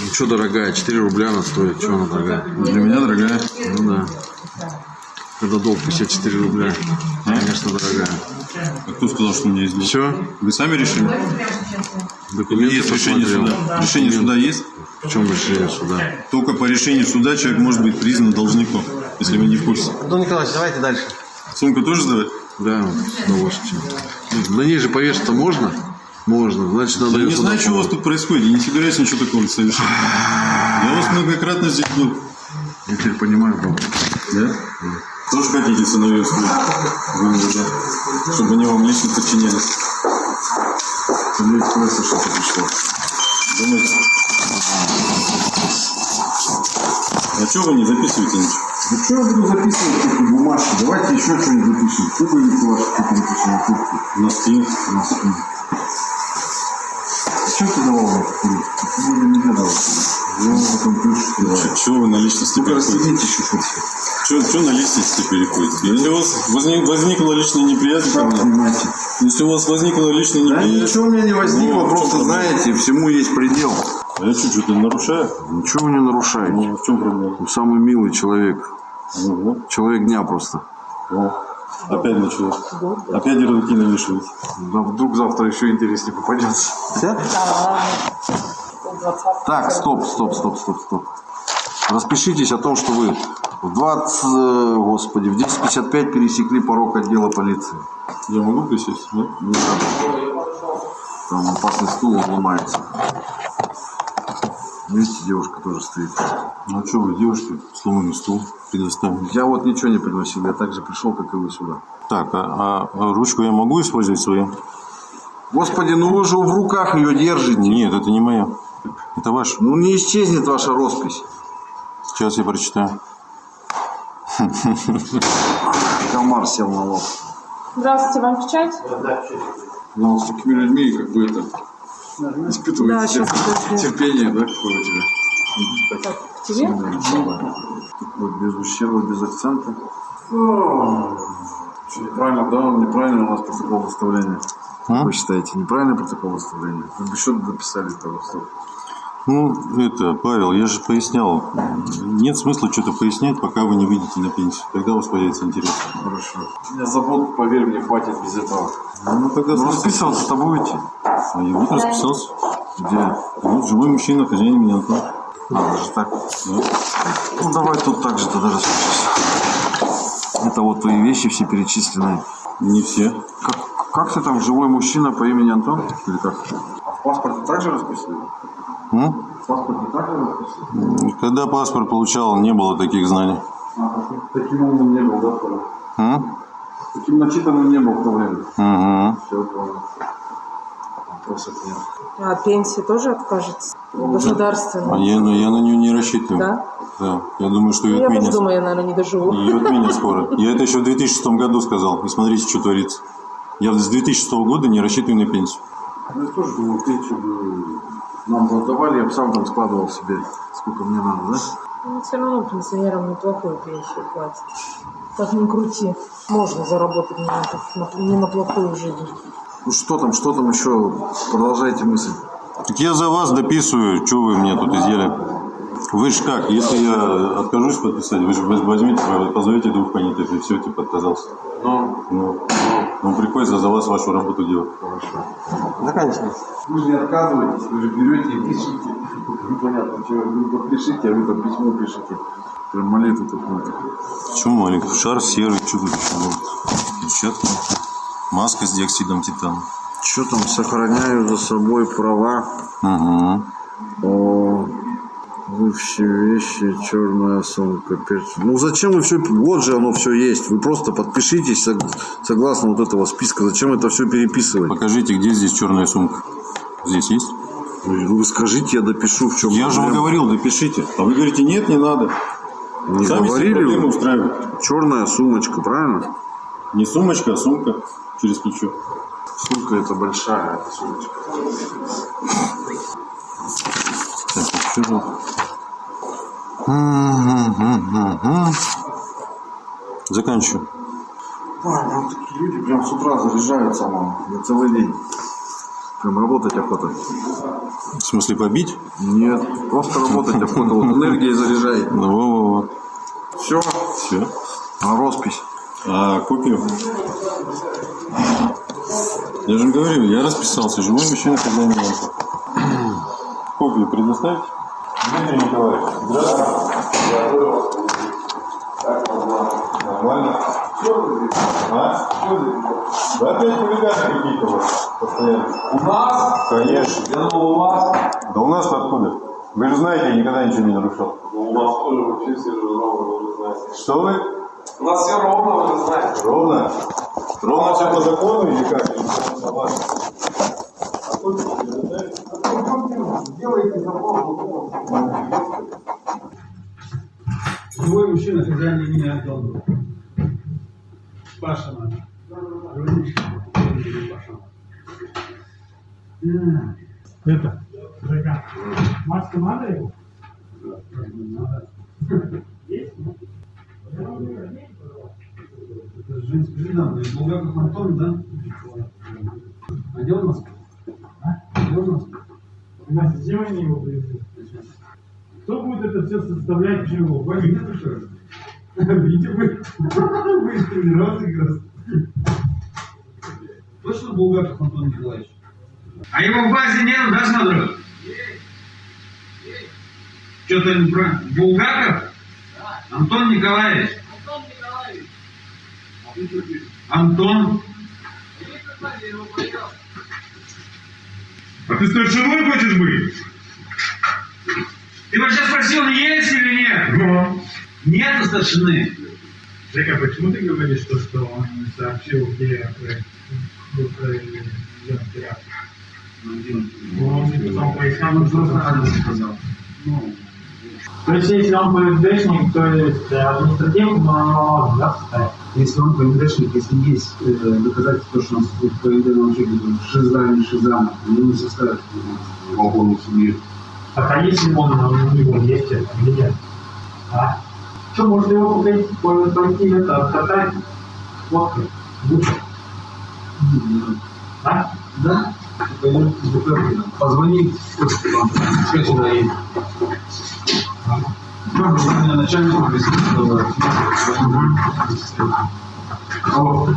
Ну что, дорогая, 4 рубля она стоит. Что она дорогая? Для меня дорогая. Ну да. Когда долг 54 рубля. Конечно, дорогая. А кто сказал, что у меня есть долг? Все? Вы сами решили? Документы Есть решение посмотрел. суда. Решение суда есть? В чем решение суда? Только по решению суда человек может быть признан должником, если вы не в курсе. Антон Николаевич, давайте дальше. Сумку тоже сдавать? Да, с удовольствием. На ней же повешаться можно? Можно. Значит, надо Я не знаю, что у вас тут происходит. Я не собираюсь ничего такого совершать. Я вас многократно здесь был. Я теперь понимаю, баба. Да? Тоже хотите сыновей да. Чтобы они вам лично подчинялись. Мне интересно, что ты пришло. Думаете? А что вы не записываете ничего? Ну что я буду записывать эти бумажки? Давайте еще что-нибудь запишем. Пуговицы ваши какие-то напишем на куртке. Носки. Носки. А что ты давал мне покурить? Ты мне не давал. Чего вы на личности переходите? Что на личности переходите? Если у вас возник, возникла личная неприязнь ко мне, если у вас возникла личная Да неприязнь... ничего у меня не возникло, Ну, просто знаете, всему есть предел. А я что, что-то нарушаю? Ничего вы не нарушаете. Ну, в чем проблема? Вы самый милый человек. Ну, Человек дня просто. вот. Опять началось. Опять ярлыки навешивать. Да вдруг завтра еще интереснее попадется. Так, стоп, стоп, стоп, стоп, стоп. Распишитесь о том, что вы в 20, э, господи, в 10.55 пересекли порог отдела полиции. Я могу присесть, да? Не надо. Там опасный стул, ломается. Видите, девушка тоже стоит. Ну, а что вы, девушки, сломанный стул предоставили? Я вот ничего не приносил, я также пришел, как и вы сюда. Так, а, а ручку я могу использовать свою? Господи, ну вы же в руках ее держите. Нет, это не моя. Это ваша. Ну не исчезнет ваша роспись. Сейчас я прочитаю. Комар сел на лоб. Здравствуйте, вам печать? Ну, с такими людьми, как бы это, испытывает Да, тер- щас, подожди. терпение, да, какое у тебя? Так, тебе? Вот без ущерба, без акцента. Что, неправильно, да, неправильно у нас протокол выставления. А? Вы считаете, неправильный протокол выставления? Вы бы еще дописали того, что... Ну, это, Павел, я же пояснял. Нет смысла что-то пояснять, пока вы не выйдете на пенсию. Тогда у вас появится интерес. Хорошо. Меня забот, поверь мне, хватит без этого. Ну, тогда Ну, расписываться-то будете? А я вот расписался. Где? Вот живой мужчина, хозяин меня Антон. А, даже так? Да. Ну, давай тут так же тогда распишись. Это вот твои вещи все перечисленные. Не все. Как, как ты там, живой мужчина по имени Антон? Или как? А в паспорте также расписывали? М? Расписывали? Когда паспорт получал, не было таких знаний. А, таким, умным не был, да, в то время? М? Таким начитанным не был в то время. Угу. Все, понял. Вопросов нет. А пенсии тоже откажется? Государственная. А я, ну, я на нее не рассчитываю. Да? Да. Я думаю, что Ну, ее я тоже отменят. думаю, я, наверное, не доживу. Ее отменят скоро. Я это еще в 2006 году сказал. И смотрите, что творится. Я с 2006 года не рассчитываю на пенсию. Ну, я тоже думал, пенсию бы нам раздавали, я бы сам там складывал себе, сколько мне надо, да? Ну, все равно пенсионерам неплохую пенсию платят. Как ни крути, можно заработать не на, не на плохую жизнь. Ну что там, что там еще? Продолжайте мысль. Так я за вас дописываю, что вы мне тут изъяли. Вы же как, если я откажусь подписать, вы же возьмите, позовете двух понятых, и все, типа, отказался. Ну, Ну, ну, приходится за вас вашу работу делать. хорошо. Да, конечно. Вы же не отказываетесь, вы же берете и пишите. Непонятно, что вы подпишите, а вы там письмо пишете. Прям молитву какую-то. Почему маленький? Шар серый, что тут еще может? Перчатки. Маска с диоксидом титана. Что там, сохраняю за собой права Угу. о бывшие вещи, черная сумка, перчатки. Ну зачем вы все, вот же оно все есть. Вы просто подпишитесь сог- согласно вот этого списка. Зачем это все переписывать? Покажите, где здесь черная сумка. Здесь есть? Вы скажите, я допишу, в чем Я же вам говорил, допишите. А вы говорите, нет, не надо. Не Сами говорили вы? устраивают. Черная сумочка, правильно? Не сумочка, а сумка через плечо. Сумка это большая, сумочка. Так, что. Заканчиваю. Ладно, вот такие люди прям с утра заряжаются, на целый день. Прям работать охота. В смысле побить? Нет, просто работать охота. Вот энергией заряжает. Ну, во-во-во. Все, Все. а роспись. А копию? Я же говорю, я расписался. Живой мужчина, когда меня. Копию предоставить? Дмитрий Николаевич, здравствуйте. Нормально? А? Да опять хулиганы какие-то у вас постоянно. У нас? Конечно. Я думал, у вас. Да у нас-то откуда? Вы же знаете, я никогда ничего не нарушал. У вас тоже вообще все же ровно, вы же знаете. Что вы? У нас все ровно, вы же знаете. Ровно? Ровно все по закону или как? Или по согласию? Сделайте запрос. Любой мужчина хозяин имени отдал. Паша надо. Э, это. Маска надо его? Есть? Это женский жена, Булгаков Антон, да? А где? А? Где он? У нас зачем они его привезли? Кто будет это все составлять чего? Понятно, что ли? Видите, вы вы раз. Точно Булгаков Антон Николаевич? А его в базе нет, да, смотрю? Что-то не про... Булгаков? Антон Николаевич. Антон. А ты старшиной хочешь быть? Ты вообще спросил, есть или нет? Нет старшины. Жека, почему ты говоришь, то, что он сообщил, где был произведен теракт? Ну, он потом пояснял, Он что просто адрес сказал. Ну, То есть, если он ПСДшник, то есть э, административку можно, да, составить? Если он ПМДшник, если есть э, доказательства, что он стоит по единому учебнику, шиза или шиза, они не составят полковник судьи. Так, а если он у него есть это или нет? А? Что, можно его пойти, пойти это, откатать водкой? Лучше. А? Да? Пойдем в ДПР, позвони, что сюда едет. Алло.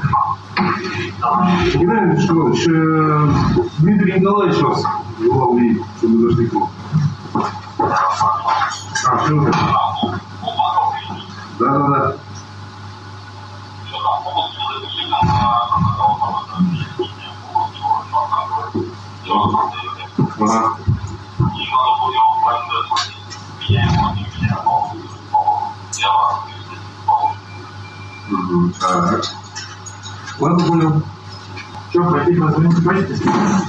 Геннадий Петрович, э, Дмитрий Николаевич вас видеть, чтобы зашли к. А, что это? Да-да-да. Ага. Так. Ладно, понял. Что, пойти позвонить почте?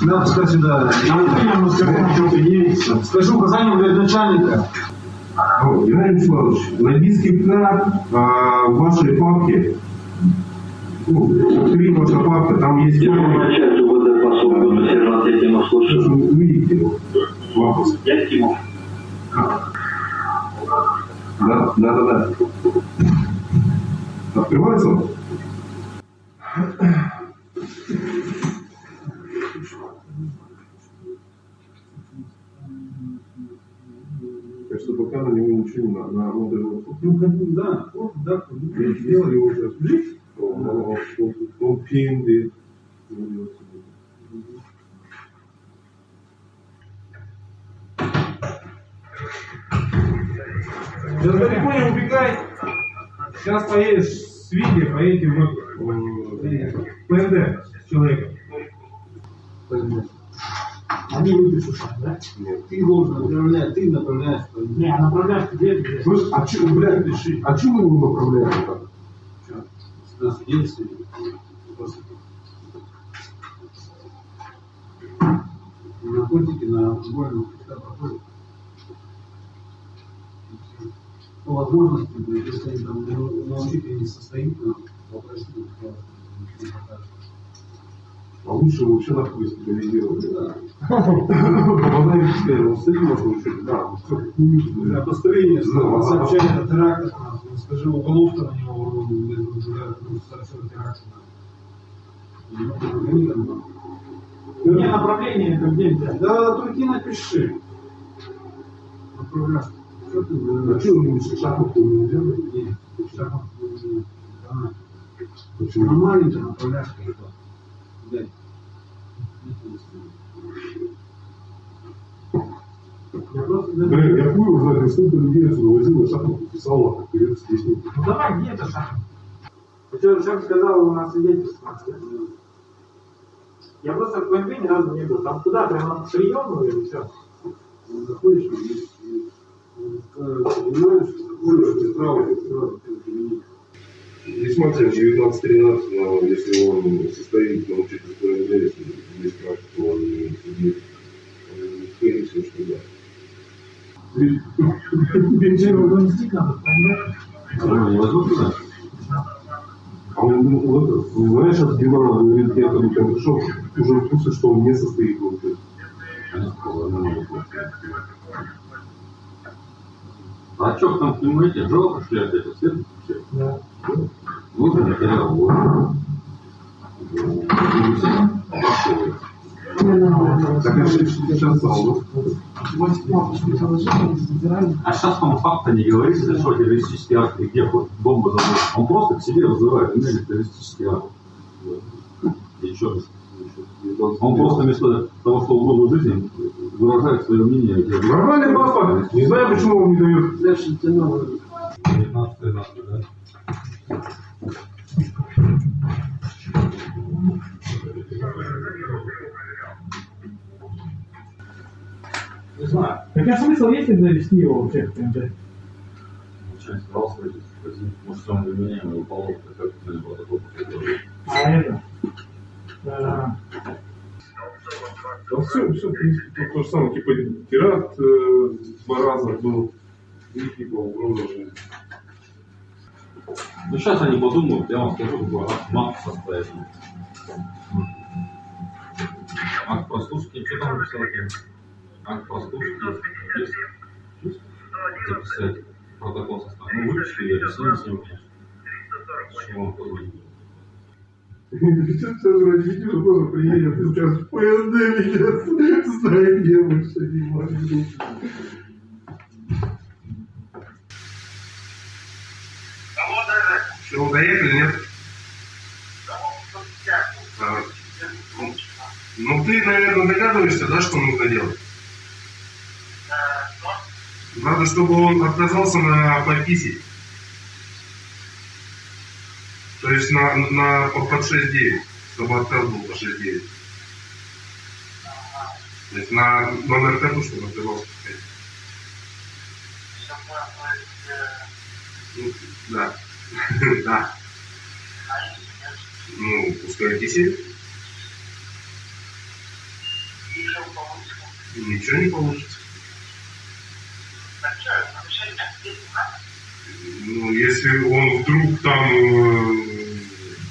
Да, пускай сюда. Я ему скажу, что ты есть. Скажу указание говорит, начальника. Геннадий Вячеславович, логистский карт а, в вашей папке, ну, три ваша папка, там есть... начать УВД по Сургуту, сержант Якимов, слушаю. Вы видите его? Вопрос. Якимов. Да, да, да, да. Открывается он? Так что пока на него ничего не надо, на модель Ну, как бы, да, вот, да, вы сделали уже. Он пинды. Да далеко не убегай. Сейчас поедешь с Виги, поедете в ПНД с человеком. Они выпишут да? Нет. Ты должен направлять, ты направляешь. Не, а направляешь тебе, где? Слышь, а че, блядь, пиши, а че мы его направляем так? Сюда свидетельствие. Наркотики на всегда проходят. По возможности, если они там на- на учителе не состоит, то попросить, А лучше вообще нахуй госпитализировать. Да. Попадаем в систему, с этим можно учить, да, как да. построения Да, сообщает о терактах, скажи, уголовка на него ну, совершенно теракт. Мне направление это где взять? Да, только напиши. Направляй. Думаете, шахматы не делаете? Нет, шахмат, да. Почему? На как-то. Дай. Я просто... Блин, я хуй его знает, сколько людей отсюда возил, и шахматы писал, а как здесь нет. Ну давай, где это шаг? Ты что, шаг сказал, у нас свидетельство. Я просто в КМП ни разу не был. Там куда? Прямо на все? Заходишь, и здесь, э, понимаешь, такое, ты право, ты право, ты применить. Здесь максимум 19-13, но если он состоит на учительской неделе, здесь практика, он не сидит. Он скорее всего, что да. А он, ну, вот, знаешь, от Димана говорит, я там пришел, уже в курсе, что он не состоит в учебе. А что там снимаете? Жалко шляпы, это свет? Да. Вот материал, вот. Так это стало. А сейчас там факта не говорится, что террористический акт, и где бомба забыта. Он просто к себе вызывает, именно террористический акт. И что? Он просто вместо того, что угодно жизни, выражает свое мнение. Нормальный папа. Не знаю, почему он не дает. 19 13 да? Не знаю. Какой смысл, если завести его вообще в ПМД? Начальник сказал, что может, он для меня не упал, как это протокол. А это? Да все, все, в принципе, то, то же самое, типа, теракт э, два раза был, и типа угроза жизни. Ну, сейчас они подумают, я вам скажу, какой акт мат состоятельный. Акт прослушки, что там написал? Акт прослушки есть? Есть? Записать протокол составить. Ну, выпишите, я объясню с ним, конечно. Чего вам позвонить? Сейчас родители тоже приедет и скажет, ПНД меня знает, я больше не могу. Все, доехали, нет? А, ну, Ну, ты, наверное, догадываешься, да, что нужно делать? Надо, чтобы он отказался на подписи. То есть на, на, по- под 6.9, чтобы отказ был по 6.9. То есть на номер ТЭПу, чтобы отказался. Ну, да. да. Ну, пускай кисель. Ничего не получится. Ну, если он вдруг там э,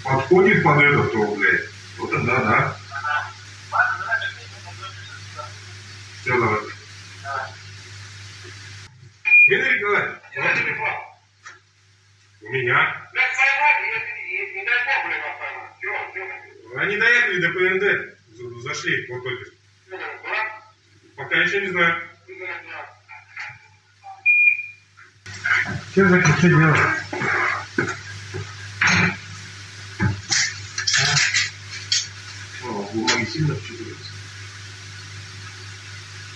подходит под это, то, блядь, то тогда да. Все, давай. Игорь Николаевич, давай телефон. У меня. Они доехали до ПНД. За- Зашли, вот только. что. Пока еще не знаю. Что за что делать? Бумаги сильно вчитываются.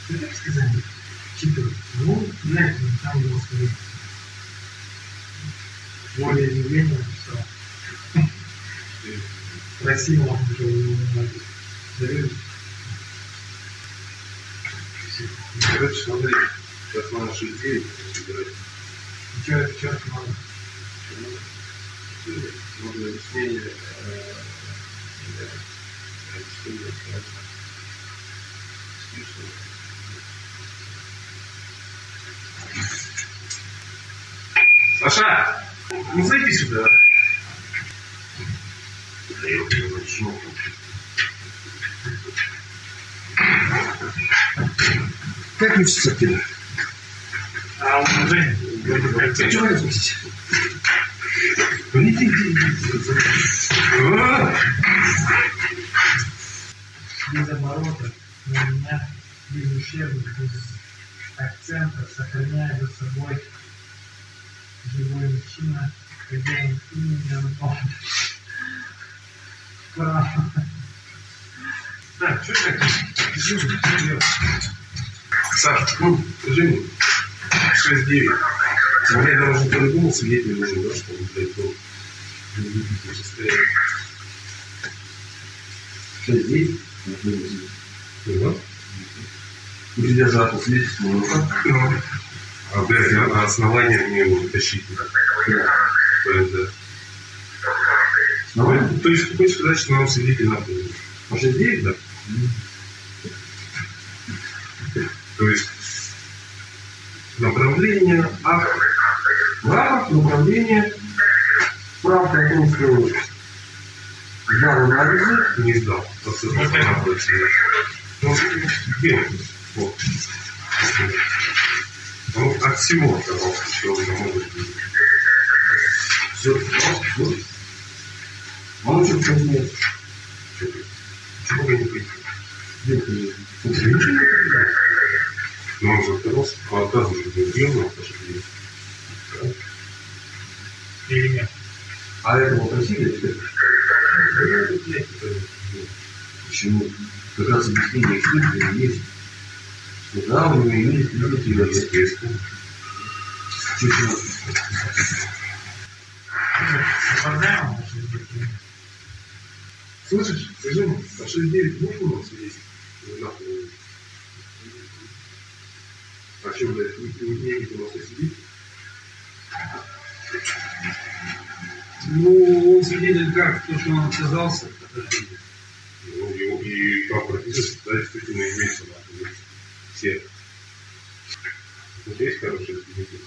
Ну, как сказать? Читаю. Ну, знаете, там его сказать. Более изъявление написал. Красиво он уже его Доверюсь. Короче, смотри, сейчас надо 6.9 собирать. Что это, что это надо? Нужно объяснение. э, э, объяснение, э, списывать. Саша, ну зайди сюда. Да я его начну. Как учится ты? А он уже... А чего не слушать? Ну иди, иди, иди. А! Без оборота, но у меня без ущербных, без акцента, сохраняя за собой живой мужчина, хозяин имени, он Право. Так, что так? Саш, ну, мне, 6-9. Я должен по-любому свидетель нужен, да, чтобы, блядь, был в любительском состоянии. 6-9? Да. Придержаться свидетельства на руках. Ну, а, а а основания мне его вытащить надо. Ну, то есть, хочешь сказать, что нам свидетель надо? А 6-9, да? То есть, направление, акт, рапорт, направление, я на не гнездо, вот тут вот она будет сидеть. Ну, где вот. Ну, от всего того, что уже могут быть. Все, вот. Он же как нет. Чего бы не пойду? Где ты? Тут же ничего не понимаешь. Но он же оторвался, а отразу же не. Или нет? А это вот Россия теперь? Почему? Как раз объяснение эксперта есть. Что да, у него есть люди, естественно. Слышишь, скажи мне, а 6-9 можно у нас есть? Нахуй. А что, блядь, не не у нас сидит? Ну, он свидетель как, то, что он отказался. Ну, его, и как прописывается, да, действительно имеется нахуй. Все. Вот есть хорошие свидетели?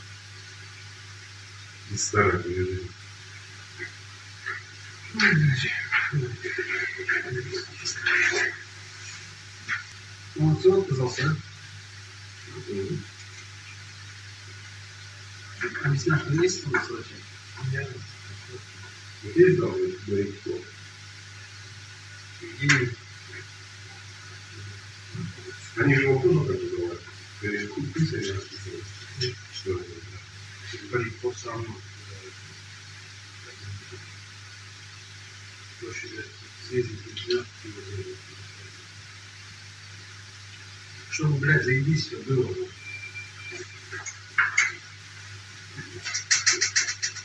Из старых режимов. Он все отказался, да? Объясняешь, что есть смысл вообще? Нет. Вот есть, да, вот, говорит, кто? И... Они же его тоже так называют. Они же хуй писали, расписывают. Что это? Говорит, тот самый. Проще съездить, да? Чтобы, блядь, заебись все было.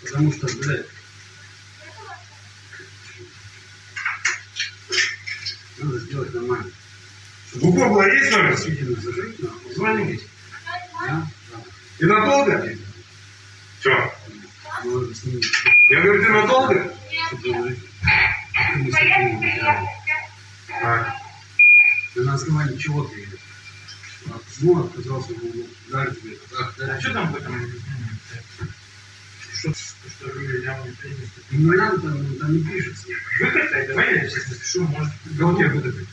Потому что, блядь, надо сделать нормально. В Гугла есть номер? Свидетельно зажить, нахуй. Звоните. Да? Да. И надолго? Че? Я говорю, ты надолго? А? Да на основании чего ты едешь? Отказался ударить тебе? А что там в этом? Что? Что приняли. Ну, надо, там, там не пишется. Выкатай, давай я сейчас напишу, может... Да у тебя выдать.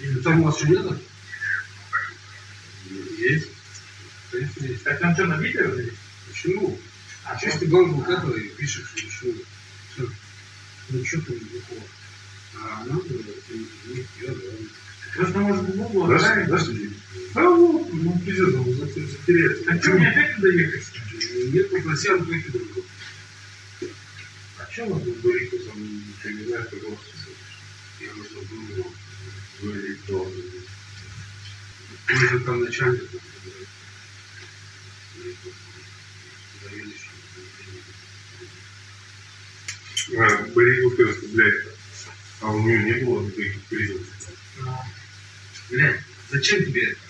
Или там у вас что нету? Есть. Конечно, есть. Так там что, на видео или? Почему? А, Чисто гонку который пишешь, что что? Ну, что ты такого? А я, да. Просто может Google Подожди, подожди. Да, ну, ну, пиздец, он затеряется. А что, мне опять туда ехать? Нет, попроси Антохи другого. А что надо говорить, кто там, ты не знаешь, как он Я нужно было говорить, кто же там начальник. Скажет, блядь, а у нее не было никаких признаков. Блядь, зачем тебе это?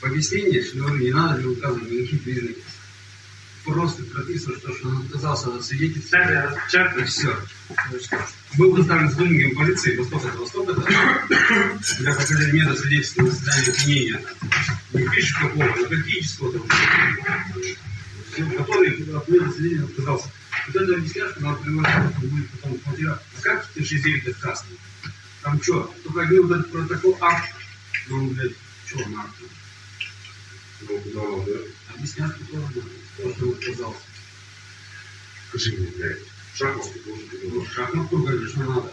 В объяснении, что не надо мне указывать никаких признаков. Просто прописываешь то, что он отказался от свидетельства. И все. Был доставлен сотрудниками полиции Востока Востока для показания метода свидетельства на заседании обвинения. Не пишешь какого, но фактического там. Всё, Который от метода свидетельства отказался. Вот это объясняешь, надо приложить, будет потом материал. А как ты 6 отказ? Там что, только один вот этот протокол акт. Ну, он, блядь, что он акт? Ну, он, да? Объяснять, кто он, то, что он отказался. Скажи мне, блядь, шахматы должен быть. Ну, шахматку, конечно, надо.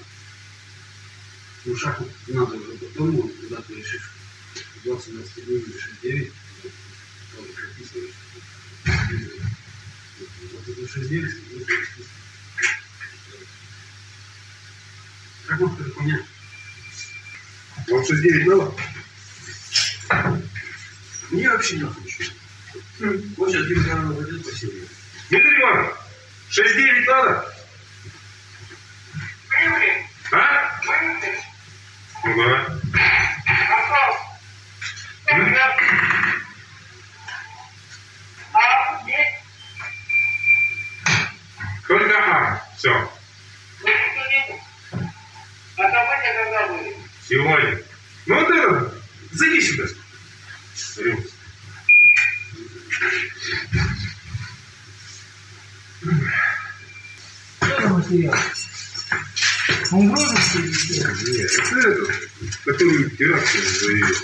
Ну, шахмат надо уже потом, вот, когда ты решишь 20 на 7 или 69, тоже прописываешь. Вот это 69, ну, то есть, Шахматку это понятно. Вам 6-9 надо? Мне вообще не хочу. Вот сейчас Дима Каранов пойдет по себе. Дмитрий Иванович, 6-9 надо? А? Ну да. Только А. Все. Сегодня. Ну вот это. Зайди сюда. За материал? Он в розыске? Нет, это этот, который теракт заявил.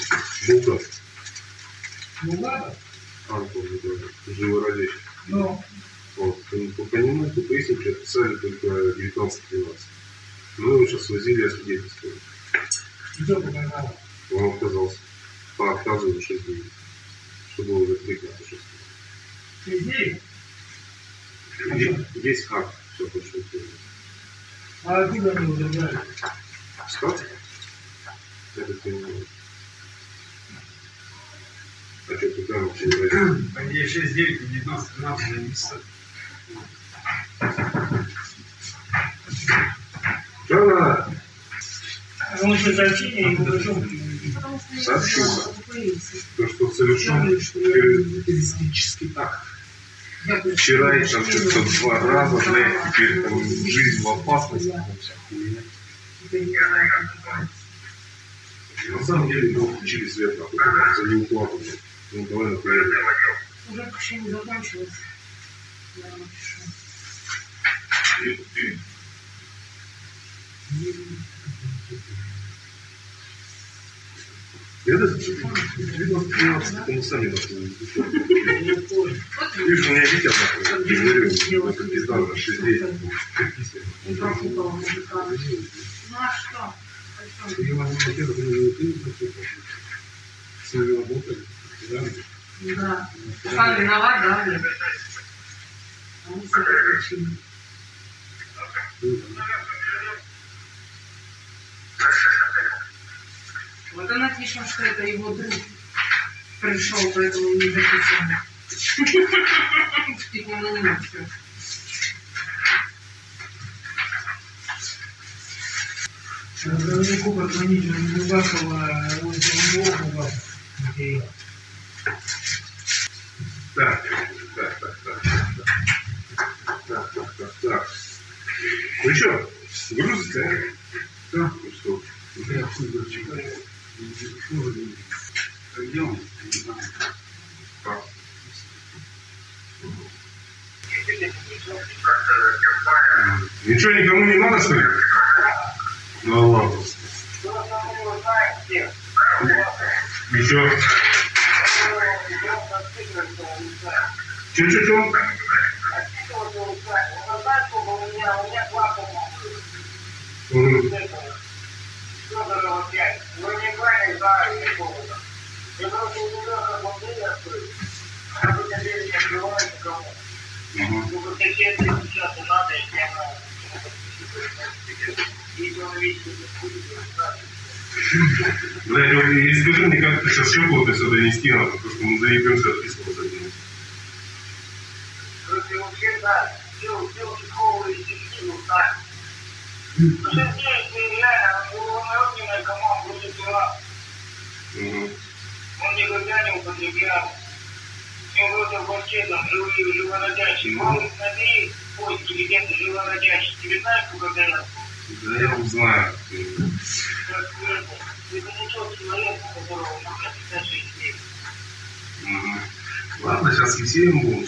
Булгар. Ладно. Антон, да, живородящий. Ну, вот. И, насколько понимаю, по типа, поясничке писали только 19-12. Мы его сейчас возили освидетельствовали. Где подогнали? Он отказался. По отказу за 6 дней. Что было уже 3 дня, 6 дней. 3 дней? Есть, есть. Все, хорошо. А откуда они удержали? Что? Это ты не можешь. А что, куда вообще? Они 6-9, 19, 12 месяцев. Да. Он уже зачинен, его уже Сообщуха. То, что совершен террористический э, акт. Вчера я там что-то два раза, блядь, теперь там жизнь в опасности. Вся хуйня. На самом деле мы учились лет на за неуплату. Ну, давай приятно. Уже почему закончилось я напишу. Я даже телефон 2013, мы сами Видишь, у меня Витя нахуй, генерирует, это пизда уже 6 дней. Ну а что? Я вам не хотел, вы не выпили, С ними работали, Да. Сам виноват, да? Вот она пишет, что это его друг пришел, поэтому не записано. Теперь на меня все. Наверняку позвонить не Бакова, он не мог у вас. Так. Вы что, грузите, а? Да. Ну что, я с ним читаю. Где он? Не знаю. Ничего никому не надо, что ли? Да ладно. Еще. Че-че-че? вакуума у меня, у меня вакуума. Mm-hmm. Федорова 5. Но неправильно за Федорова. Я просто не знаю, как он меня открыть. А вы не открываете кому. Ну, вот такие сейчас надо, и я Знаете, и скажи мне, как ты сейчас щеку сюда нести надо, потому что мы заебемся отписываться от него. Короче, вообще, да, дело, дело, новую дисциплину знаем. Уже здесь реально уровневая команда будет дурак. Он никогда не употреблял. Все вроде вообще там живые, живородящие. Вон набери, ой, интеллигент живородящий. Тебе знаешь, кто когда я? Да я узнаю. Это не тот человек, которого можно писать жизнь. Ладно, сейчас весельем будем.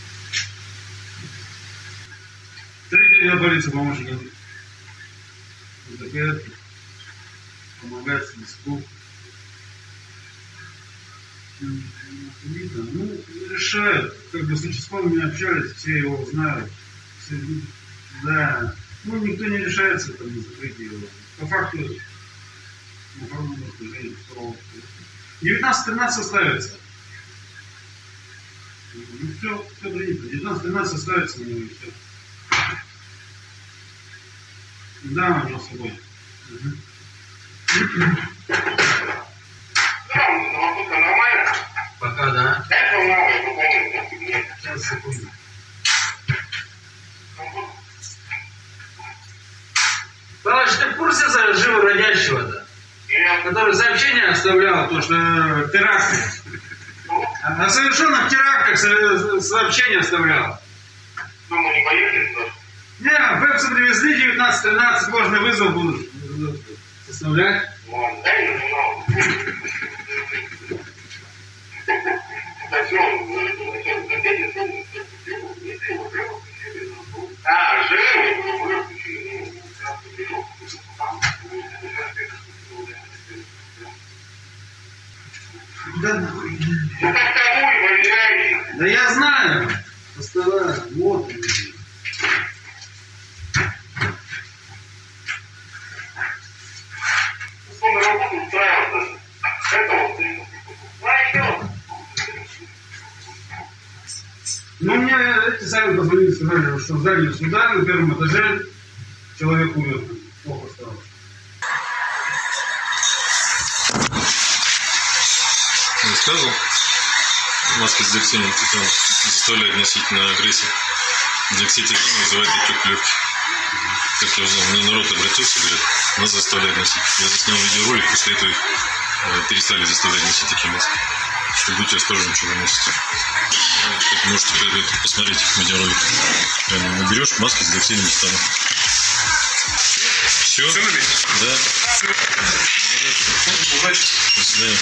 отдел полиции помощник. ДПР помогает Свистку. Ну, решают. Как бы с участковыми общались, все его знают. Все, да. Ну, никто не решается там на закрытие его. По факту, ну, уголовное возбуждение второго. 19-13 составится. Ну, все, все принято. 19-13 составится него и все. Да, у него с собой. Мгм. Пока, да. Сейчас, секунду. Павлович, ты в курсе за живородящего-то? Который сообщение оставлял, то что э, теракты. О совершенных терактах со- сообщение оставлял. Кокосы привезли, 19-13, можно вызов будут составлять. А. Да. Да я знаю. Оставай. В зале суда на первом этаже человек умер. Плохо стало. Рассказывал? Маска с диоксином титана заставляет носить на агрессию. Диоксид титана вызывает отек легких. Как я узнал, мне народ обратился, говорят, нас заставляют носить. Я заснял видеоролик, после этого их э, перестали заставлять носить такие маски. Будьте осторожны, что носите. Как можете это посмотреть видеоролик. Наберешь маски с диоксидом титана. Все? Да. До свидания.